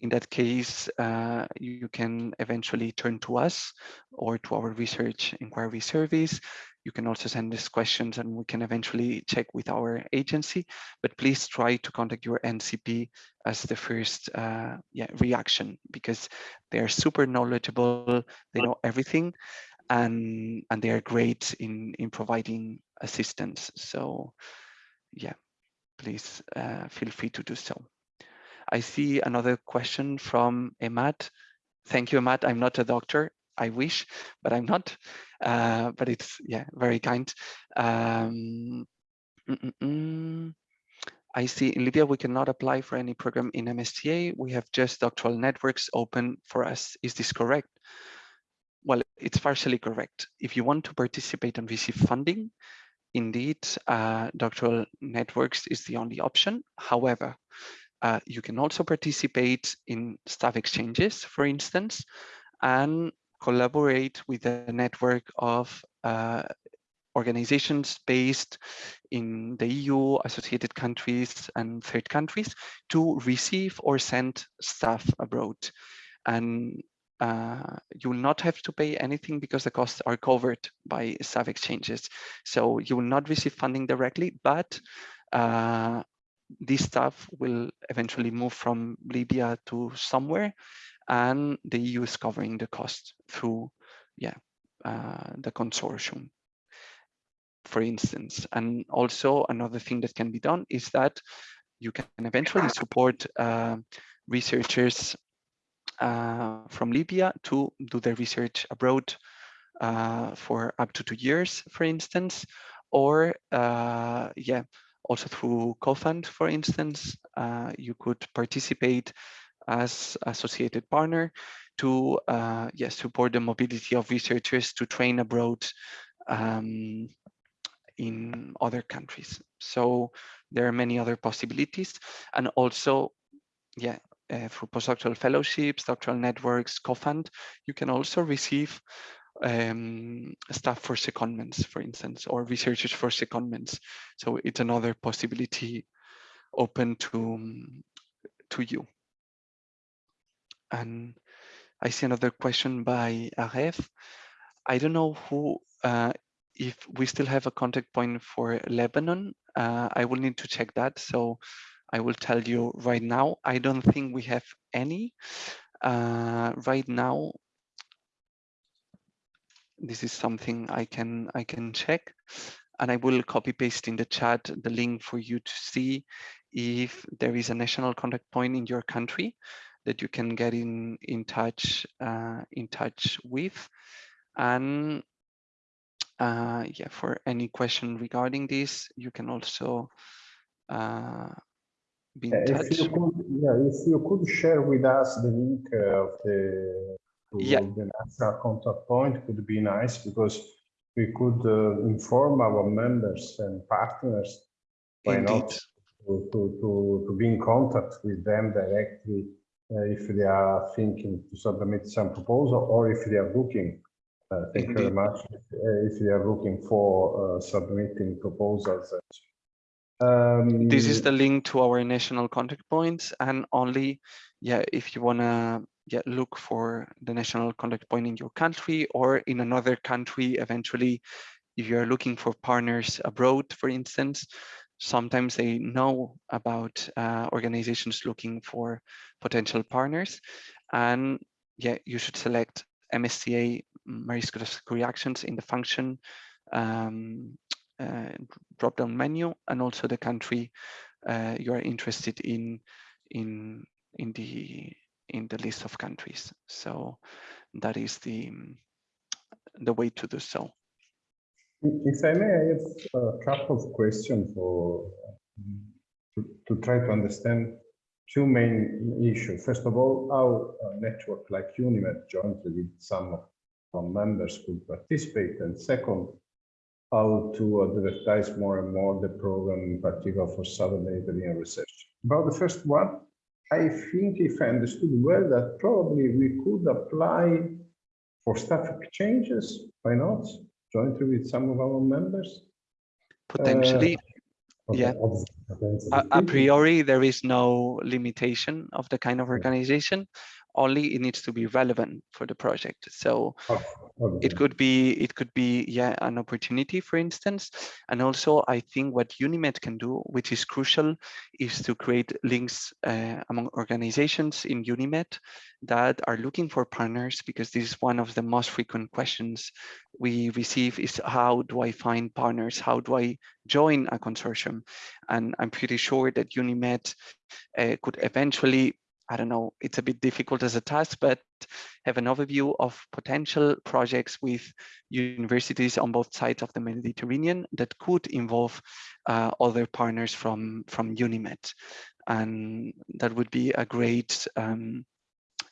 in that case, uh, you can eventually turn to us or to our research inquiry service. You can also send us questions and we can eventually check with our agency, but please try to contact your NCP as the first uh, yeah, reaction because they are super knowledgeable, they know everything and, and they are great in, in providing assistance. So yeah, please uh, feel free to do so. I see another question from Emad. Thank you, Emad. I'm not a doctor. I wish, but I'm not. Uh, but it's yeah, very kind. Um, mm -mm -mm. I see in Libya we cannot apply for any program in MSCA. We have just doctoral networks open for us. Is this correct? Well, it's partially correct. If you want to participate and receive funding, indeed, uh, doctoral networks is the only option. However, uh, you can also participate in staff exchanges, for instance, and collaborate with a network of uh, organizations based in the EU, associated countries, and third countries to receive or send staff abroad. And uh, you will not have to pay anything because the costs are covered by staff exchanges. So you will not receive funding directly, but uh, this stuff will eventually move from Libya to somewhere and the EU is covering the cost through yeah, uh, the consortium, for instance. And also another thing that can be done is that you can eventually support uh, researchers uh, from Libya to do their research abroad uh, for up to two years, for instance, or uh, yeah, also through CoFund, for instance, uh, you could participate as associated partner to uh, yes, support the mobility of researchers to train abroad um, in other countries. So there are many other possibilities. And also, yeah, uh, through postdoctoral fellowships, doctoral networks, COFUND, you can also receive um, staff for secondments, for instance, or researchers for secondments. So it's another possibility open to, um, to you. And I see another question by Aref. I don't know who, uh, if we still have a contact point for Lebanon. Uh, I will need to check that. So I will tell you right now. I don't think we have any. Uh, right now, this is something I can I can check. And I will copy paste in the chat the link for you to see if there is a national contact point in your country that you can get in in touch uh, in touch with. And uh, yeah for any question regarding this you can also uh, be in If touch. you could, yeah, if you could share with us the link of the to Yeah. the national contact point could be nice because we could uh, inform our members and partners. Why indeed not to, to, to, be in contact with them directly uh, if they are thinking to submit some proposal or if they are looking. Uh, thank you very much. Uh, if they are looking for uh, submitting proposals. Um, this is the link to our national contact points and only yeah if you want to yeah look for the national contact point in your country or in another country eventually if you're looking for partners abroad for instance sometimes they know about uh, organizations looking for potential partners. And yeah you should select msca Marie Curie Actions in the function um, uh, drop down menu and also the country uh, you are interested in in in the in the list of countries so that is the the way to do so If I may, I have a couple of questions for to, to try to understand two main issues. First of all, how a network like UNIMED jointly with some of our members could participate, and second, how to advertise more and more the program, in particular for Southern Mediterranean research. About the first one, I think if I understood well, that probably we could apply for staff exchanges. Why not? Jointly with some of our members. potentially uh, Okay, Yeah. obviously, depends on a, a priori there is no limitation of the kind of organization only it needs to be relevant for the project. So Oh, okay. it could be it could be yeah an opportunity for instance. And also i think what unimed can do which is crucial is to create links uh, among organizations in unimed that are looking for partners because this is one of the most frequent questions we receive is how do i find partners? How do i join a consortium? And i'm pretty sure that unimed uh, could eventually I don't know, it's a bit difficult as a task, but have an overview of potential projects with universities on both sides of the Mediterranean that could involve uh, other partners from, from UNIMED. And that would be a great um,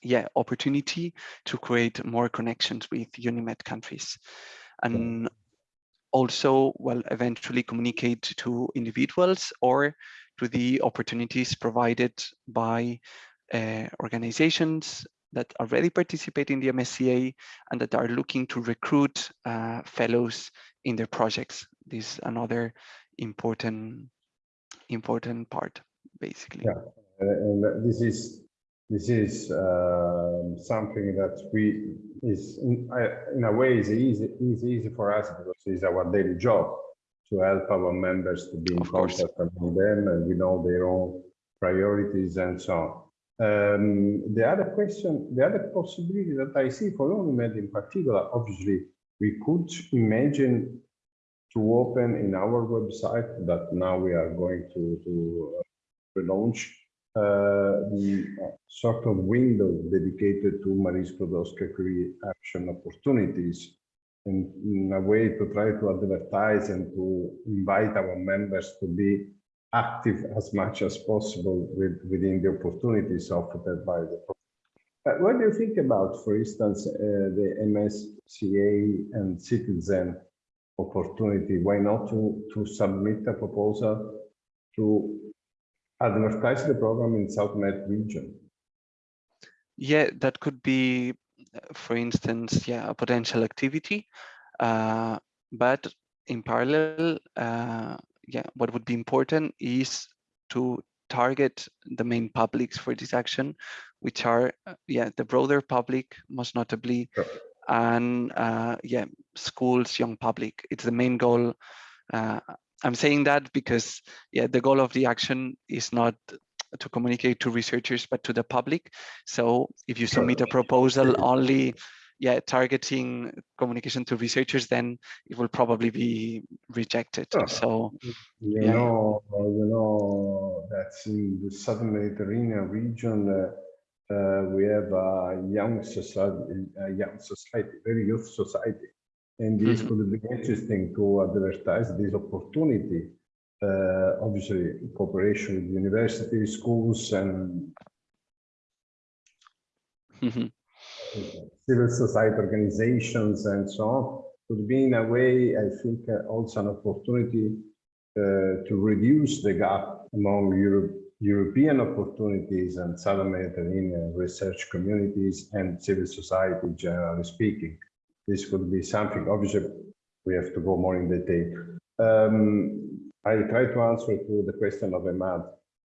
yeah, opportunity to create more connections with UNIMED countries. And also, well, eventually communicate to individuals or to the opportunities provided by organizations that already participate in the MSCA and that are looking to recruit uh, fellows in their projects. This is another important important part, basically. Yeah. And this is this is um, something that we is in, in a way is easy is easy for us because it's our daily job to help our members to be in Of course. contact with them and we know their own priorities and so on. Um, the other question, the other possibility that I see for UNIMED in particular, obviously, we could imagine to open in our website that now we are going to, to uh, relaunch uh, the uh, sort of window dedicated to Marie Skłodowska Curie action opportunities in, in a way to try to advertise and to invite our members to be active as much as possible with, within the opportunities offered by the uh, what do you think about, for instance, uh, the MSCA and citizen opportunity? Why not to, to submit a proposal to advertise the program in South Med region? yeah, that could be, for instance, yeah, a potential activity. Uh, but in parallel, uh, yeah, what would be important is to target the main publics for this action, which are, uh, yeah, the broader public, most notably, Sure. and uh, yeah, schools, young public. It's the main goal. Uh, I'm saying that because, yeah, the goal of the action is not to communicate to researchers, but to the public. So if you submit a proposal only, yeah, targeting communication to researchers, then it will probably be rejected. Sure. So You Yeah. know, you know, that's in the southern Mediterranean region, uh, uh, we have a young society, a young society, very youth society. And this Mhm. could be interesting to advertise this opportunity. Uh, obviously, in cooperation with universities, schools, and mhm, civil society organizations and so on could be in a way, I think, uh, also an opportunity uh, to reduce the gap among Europe, European opportunities and Southern Mediterranean research communities and civil society, generally speaking. This could be something, obviously, we have to go more in detail. Um, I try to answer to the question of Emad.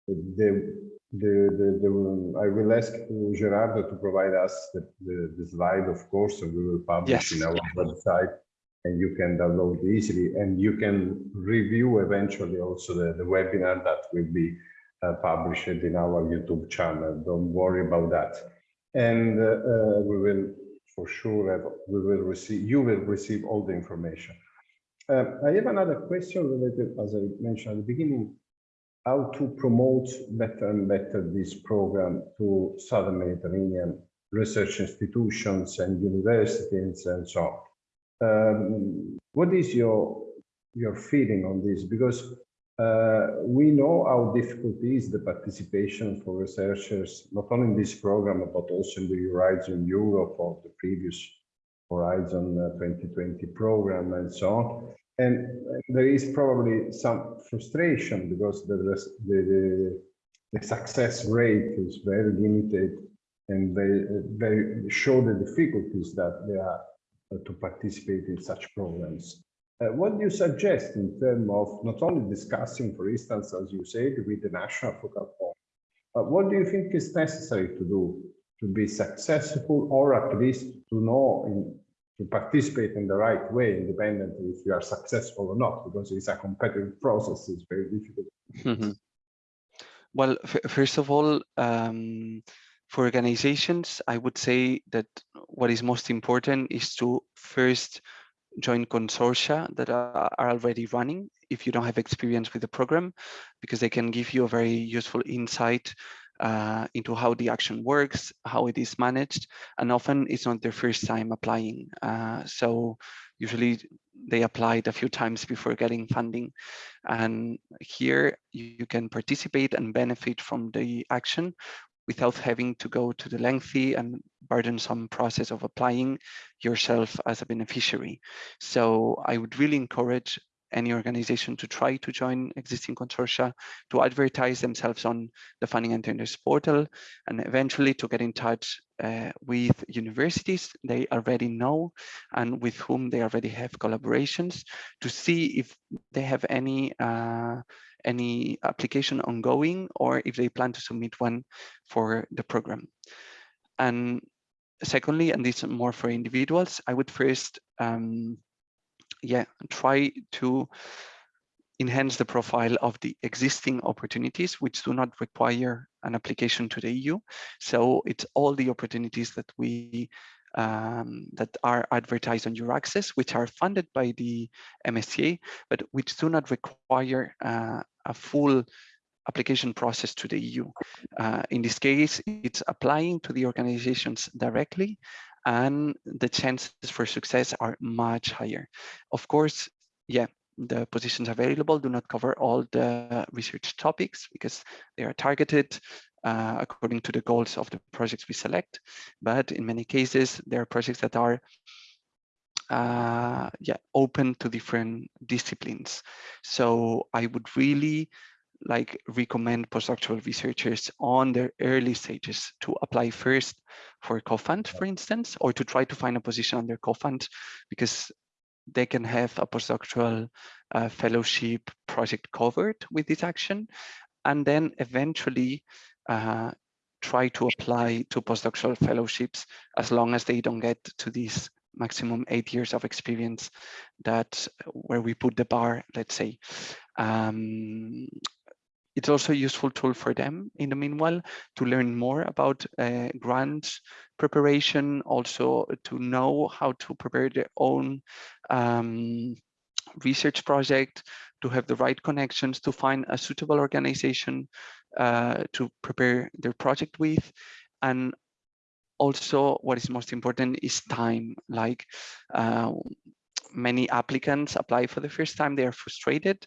The, the, the, the, I will ask Gerardo to provide us the, the, the slide, of course, and we will publish Yes. in our website and you can download easily and you can review eventually also the, the webinar that will be uh, published in our YouTube channel. Don't worry about that. And uh, uh, we will for sure have, we will receive, you will receive all the information. Uh, I have another question related, as I mentioned at the beginning, how to promote better and better this program to Southern Mediterranean research institutions and universities and so on. Um, what is your your feeling on this? Because uh, we know how difficult is the participation for researchers, not only in this program, but also in the Horizon Europe or the previous Horizon uh, 2020 program and so on. And there is probably some frustration because the, the, the, success rate is very limited and they, they show the difficulties that they are uh, to participate in such programs. Uh, what do you suggest in terms of not only discussing, for instance, as you said, with the national focal point, but what do you think is necessary to do to be successful or at least to know in, to participate in the right way, independently if you are successful or not, because it's a competitive process, it's very difficult. mhm. Well, f- first of all, um, for organizations, I would say that what is most important is to first join consortia that are, are already running if you don't have experience with the program, because they can give you a very useful insight uh, into how the action works, how it is managed, and often it's not their first time applying. Uh, so usually they applied a few times before getting funding. And here you can participate and benefit from the action without having to go to the lengthy and burdensome process of applying yourself as a beneficiary. So I would really encourage any organization to try to join existing consortia, to advertise themselves on the Funding and Tenders portal, and eventually to get in touch uh, with universities they already know and with whom they already have collaborations to see if they have any uh, any application ongoing or if they plan to submit one for the program. And secondly, and this is more for individuals, I would first, um, yeah, try to enhance the profile of the existing opportunities which do not require an application to the EU. So it's all the opportunities that we um, that are advertised on EURAXESS, which are funded by the MSCA, but which do not require uh, a full application process to the EU. Uh, in this case, it's applying to the organizations directly and the chances for success are much higher. Of course, yeah, the positions available do not cover all the research topics because they are targeted uh, according to the goals of the projects we select. But in many cases, there are projects that are uh, yeah, open to different disciplines. So I would really like recommend postdoctoral researchers on their early stages to apply first for a co-fund, for instance, or to try to find a position on their co-fund because they can have a postdoctoral uh, fellowship project covered with this action, and then eventually uh, try to apply to postdoctoral fellowships as long as they don't get to these maximum eight years of experience that where we put the bar, let's say. Um, it's also a useful tool for them in the meanwhile to learn more about uh, grant preparation, also to know how to prepare their own um, research project, to have the right connections, to find a suitable organization uh, to prepare their project with. And also what is most important is time, like uh, many applicants apply for the first time, they are frustrated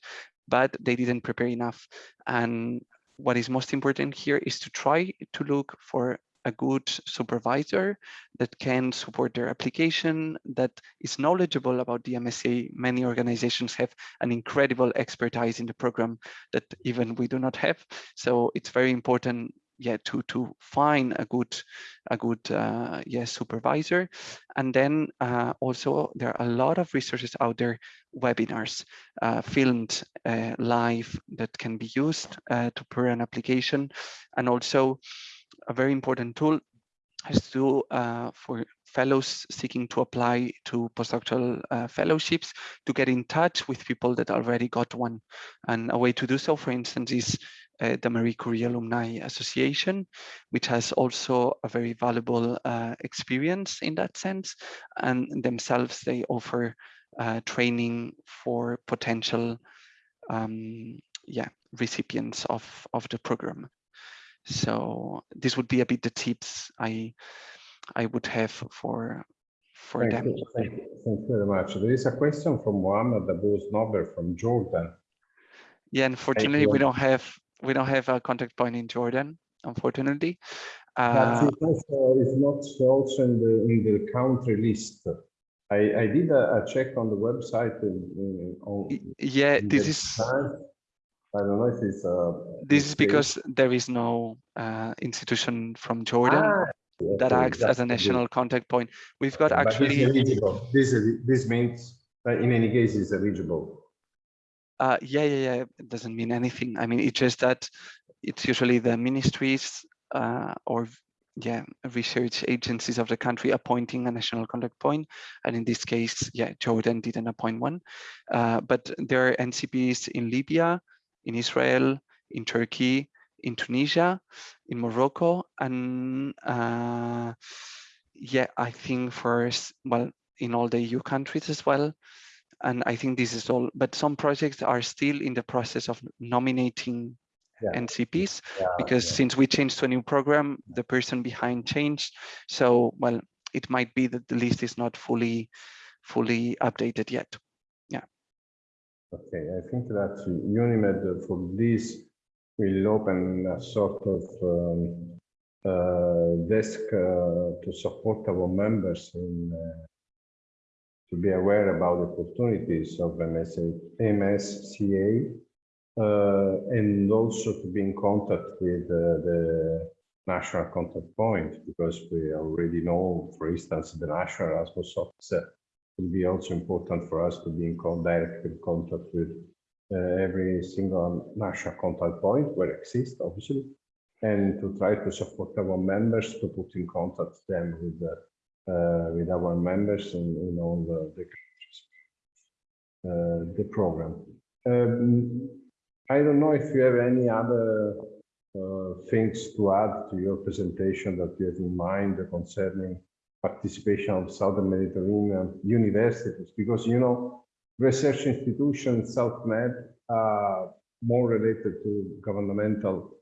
but they didn't prepare enough. And what is most important here is to try to look for a good supervisor that can support their application, that is knowledgeable about the MSA. Many organizations have an incredible expertise in the program that even we do not have. So it's very important yeah to to find a good a good uh, yeah supervisor and then uh, also there are a lot of resources out there webinars uh, filmed uh, live that can be used uh, to prepare an application and also a very important tool is to uh, for fellows seeking to apply to postdoctoral uh, fellowships to get in touch with people that already got one. And a way to do so, for instance, is uh, the Marie Curie Alumni Association, which has also a very valuable uh, experience in that sense. And themselves, they offer uh, training for potential um, yeah, recipients of, of the program. So this would be a bit the tips I I would have for for thank them. You, thank, you, thank you very much. There is a question from Mohammed Abu Snober from Jordan. Yeah, unfortunately, we don't have we don't have a contact point in Jordan, unfortunately. Uh, it's, not also in the in the country list. I, I did a, a check on the website. In, in, on, yeah, this is. Time. I don't know if it's. Uh, this is because there is no uh, institution from Jordan ah, that acts as a national contact point. We've got actually. eligible. This this means that in any case it's eligible. Uh, yeah, yeah, yeah. It doesn't mean anything. I mean, it's just that it's usually the ministries uh, or yeah, research agencies of the country appointing a national contact point. And in this case, yeah, Jordan didn't appoint one. Uh, but there are NCPs in Libya, in Israel, in Turkey, in Tunisia, in Morocco, and uh, yeah, I think first, well, in all the EU countries as well and I think this is all, but some projects are still in the process of nominating yeah. NCPs yeah, because yeah. since we changed to a new program, the person behind changed. So, well, it might be that the list is not fully, fully updated yet. Yeah. Okay, I think that UNIMED for this will open a sort of um, uh, desk uh, to support our members in uh, to be aware about the opportunities of MSA, MSCA uh, and also to be in contact with uh, the national contact point because we already know, for instance, the national Erasmus officer will be also important for us to be in direct contact with uh, every single national contact point where exists, obviously, and to try to support our members to put in contact them with the uh, with our members in, in all the, the uh, the program. Um, I don't know if you have any other uh, things to add to your presentation that you have in mind concerning participation of Southern Mediterranean universities, because you know, research institutions, SouthMed, are more related to governmental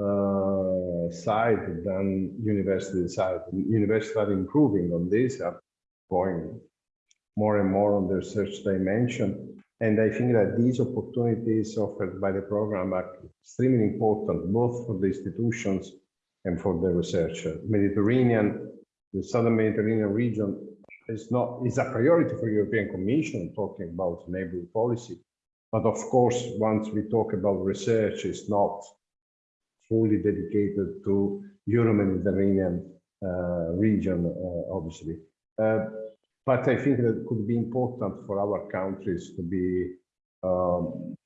uh, side than university side. Universities are improving on this, are going more and more on the research dimension. And I think that these opportunities offered by the program are extremely important, both for the institutions and for the researcher. Mediterranean, the Southern Mediterranean region is not is a priority for European Commission talking about neighboring policy, But of course, once we talk about research, it's not fully dedicated to Euro-Mediterranean uh, region, uh, obviously. Uh, but I think that could be important for our countries to be um,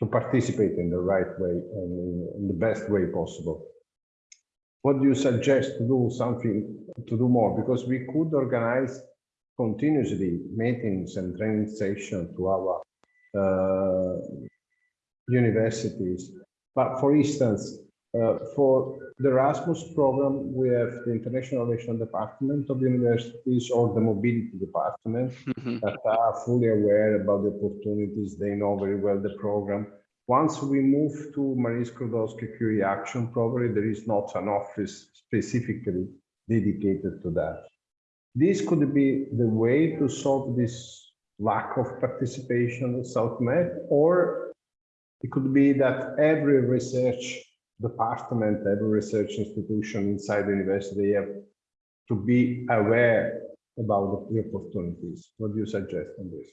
to participate in the right way and in the best way possible. What do you suggest to do something to do more? Because we could organize continuously meetings and training sessions to our uh, universities. But for instance, uh, for the Erasmus program, we have the International Relations Department of universities or the Mobility Department Mhm. that are fully aware about the opportunities. They know very well the program. Once we move to Marie Skłodowska Curie Action, probably there is not an office specifically dedicated to that. This could be the way to solve this lack of participation in South Med, or it could be that every research department, every research institution inside the university have to be aware about the opportunities. What do you suggest on this?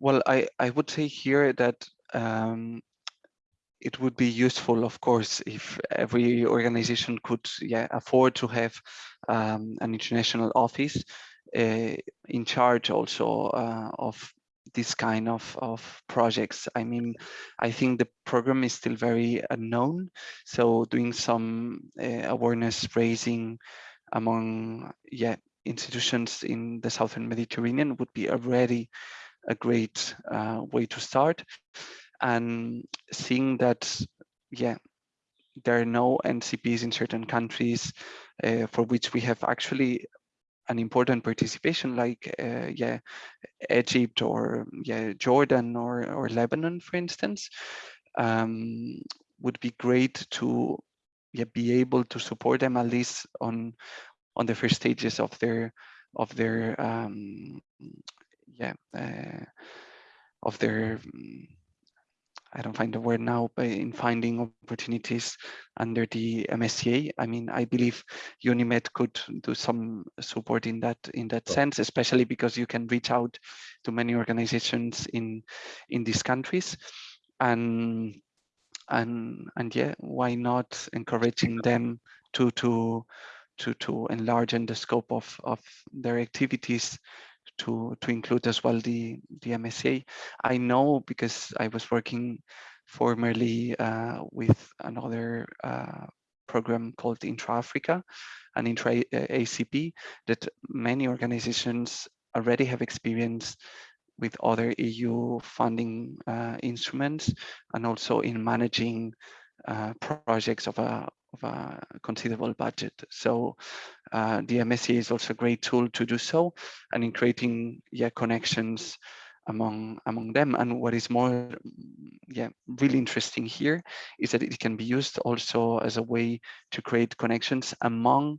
Well, I, I would say here that um, it would be useful, of course, if every organization could yeah, afford to have um, an international office uh, in charge also uh, of this kind of, of projects. I mean, I think the program is still very unknown. So doing some uh, awareness raising among yeah, institutions in the Southern Mediterranean would be already a great uh, way to start and seeing that yeah there are no ncps in certain countries uh, for which we have actually an important participation like uh, yeah egypt or yeah jordan or or lebanon for instance um, would be great to yeah, be able to support them at least on on the first stages of their of their um, yeah uh, of their mm, I don't find the word now, but in finding opportunities under the MSCA. I mean, I believe UNIMED could do some support in that in that Sure. sense, especially because you can reach out to many organizations in in these countries, and and and yeah, why not encouraging them to to to to enlarge in the scope of of their activities to to include as well the the MSA. I know because I was working formerly uh, with another uh, program called Intra Africa and Intra uh, ACP that many organizations already have experience with other EU funding uh, instruments and also in managing uh, projects of a of a considerable budget. So uh, the MSC is also a great tool to do so and in creating yeah connections among among them and what is more yeah really interesting here is that it can be used also as a way to create connections among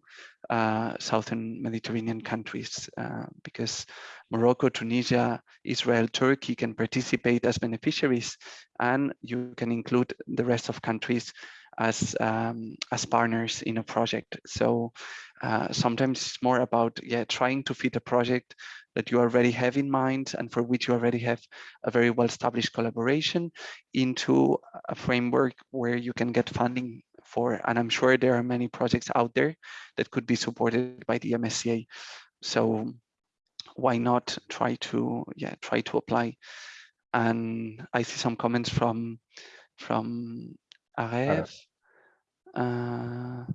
uh, southern mediterranean countries uh, because morocco tunisia israel turkey can participate as beneficiaries and you can include the rest of countries as um, as partners in a project. So uh, sometimes it's more about yeah trying to fit a project that you already have in mind and for which you already have a very well established collaboration into a framework where you can get funding for and i'm sure there are many projects out there that could be supported by the msca so why not try to yeah try to apply? And i see some comments from from Aref. Uh,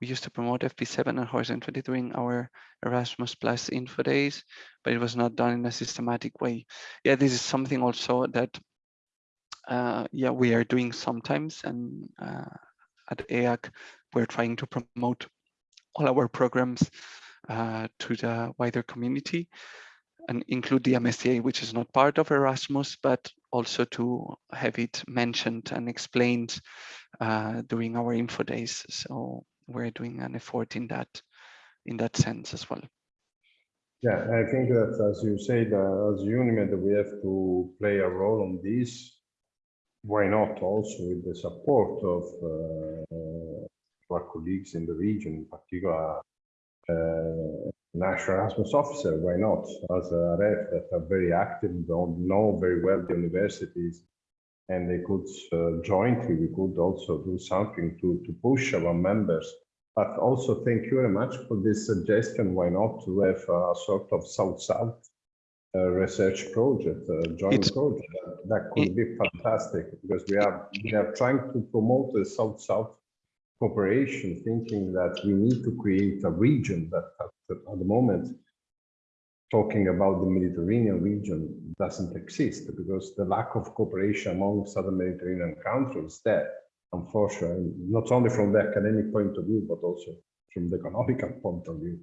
we used to promote FP7 and Horizon 20 during our Erasmus Plus info days, but it was not done in a systematic way. Yeah, this is something also that, uh, yeah, we are doing sometimes. And uh, at EAC, we're trying to promote all our programs uh, to the wider community and include the MSCA, which is not part of Erasmus, but also to have it mentioned and explained uh, during our info days. So we're doing an effort in that in that sense as well. Yeah, I think that as you said, uh, as UNIMED, we have to play a role on this. Why not also with the support of uh, our colleagues in the region, in particular uh, national Erasmus officer, why not? As Aref that are very active, don't know very well the universities, and they could uh, jointly, we could also do something to, to push our members. But also thank you very much for this suggestion, why not to have a sort of South-South uh, research project, a joint It's- project. That, that could be fantastic because we are, we are trying to promote the South-South cooperation, thinking that we need to create a region that at the, moment, talking about the Mediterranean region doesn't exist because the lack of cooperation among southern Mediterranean countries there, unfortunately, not only from the academic point of view, but also from the economical point of view.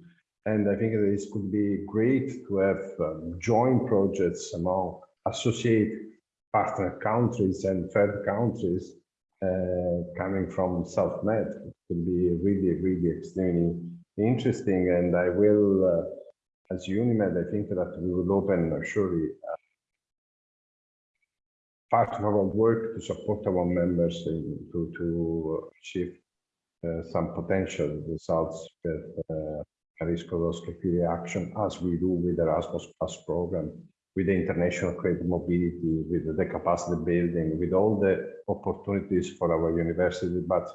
And I think this could be great to have um, joint projects among associate partner countries and third countries uh, coming from South Med. It could be really, really extremely interesting. And I will, uh, as Unimed, I think that we will open uh, surely uh, part of our work to support our members in, to, to achieve uh, some potential results with uh, Skłodowska Curie action as we do with the Erasmus Plus program, with the international credit mobility, with the capacity building, with all the opportunities for our university. But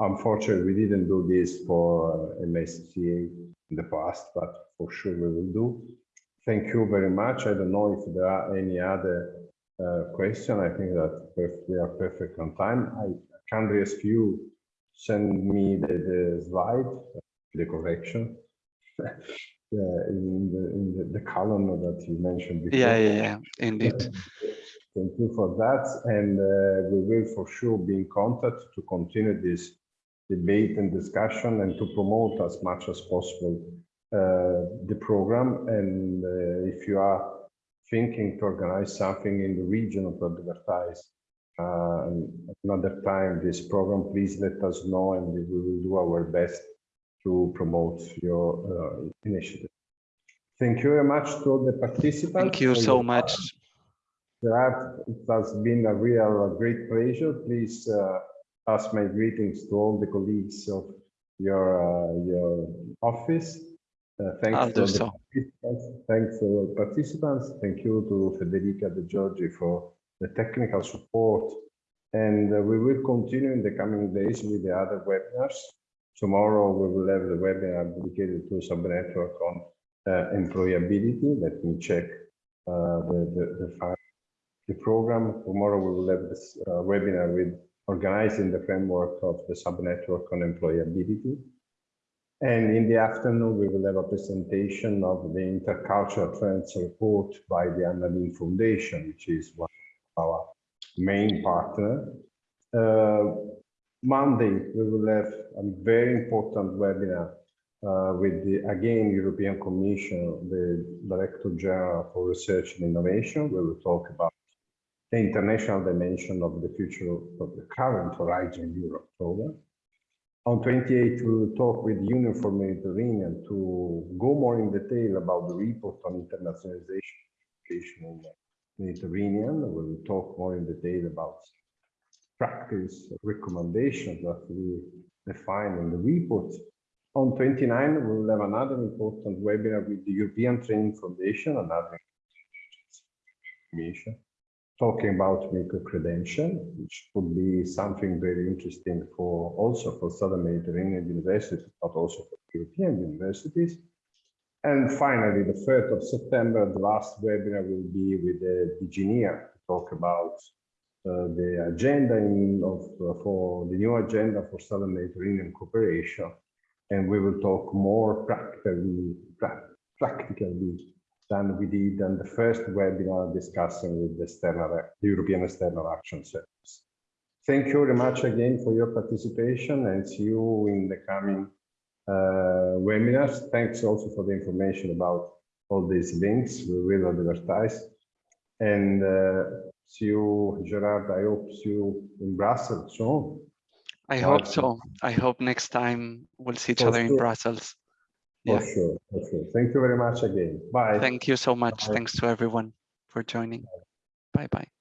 unfortunately, we didn't do this for uh, MSCA in the past, but for sure we will do. Thank you very much. I don't know if there are any other uh, question. I think that we are perfect on time. I kindly ask you send me the, the slide, the correction. Yeah, in the, in the, the column that you mentioned before. Yeah, yeah, yeah, indeed. Thank you for that. And uh, we will for sure be in contact to continue this debate and discussion and to promote as much as possible uh, the program. And uh, if you are thinking to organize something in the region of advertise uh, another time this program, please let us know and we will do our best to promote your uh, initiative. Thank you very much to all the participants. Thank you so much. Gerard, it has been a real uh, great pleasure. Please uh, pass my greetings to all the colleagues of your uh, your office. Uh, thanks to the so. participants. Thanks to all participants. Thank you to Federica De Giorgi for the technical support. And uh, we will continue in the coming days with the other webinars. Tomorrow we will have the webinar dedicated to subnetwork on uh, employability. Let me check uh, the, the, the file the program. Tomorrow we will have this uh, webinar with organizing the framework of the subnetwork on employability. And in the afternoon, we will have a presentation of the intercultural trends report by the Anna Lindh Foundation, which is one of our main partner. Uh, Monday, we will have a very important webinar uh, with the, again, European Commission, the Director General for Research and Innovation. We will talk about the international dimension of the future of the current Horizon Europe program. On 28, we will talk with Union for Mediterranean to go more in detail about the report on internationalization in the Mediterranean. We will talk more in detail about practice recommendations that we define in the report. On 29, we will have another important webinar with the European Training Foundation, another information talking about micro-credential, which could be something very interesting for also for Southern Mediterranean universities, but also for European universities. And finally, the 3rd of September, the last webinar will be with the DG NEAR to talk about uh, the agenda in, of, uh, for the new agenda for Southern Mediterranean cooperation. And we will talk more practically, pra practically than we did on the first webinar discussing with the, external, the European External Action Service. Thank you very much again for your participation and see you in the coming uh, webinars. Thanks also for the information about all these links. We will advertise. And uh, see you, Gerard. I hope see you in Brussels soon. I hope so. I hope next time we'll see each other in sure. Brussels. For sure, for sure. Thank you very much again. Bye. Thank you so much. Bye. Thanks to everyone for joining. Bye bye.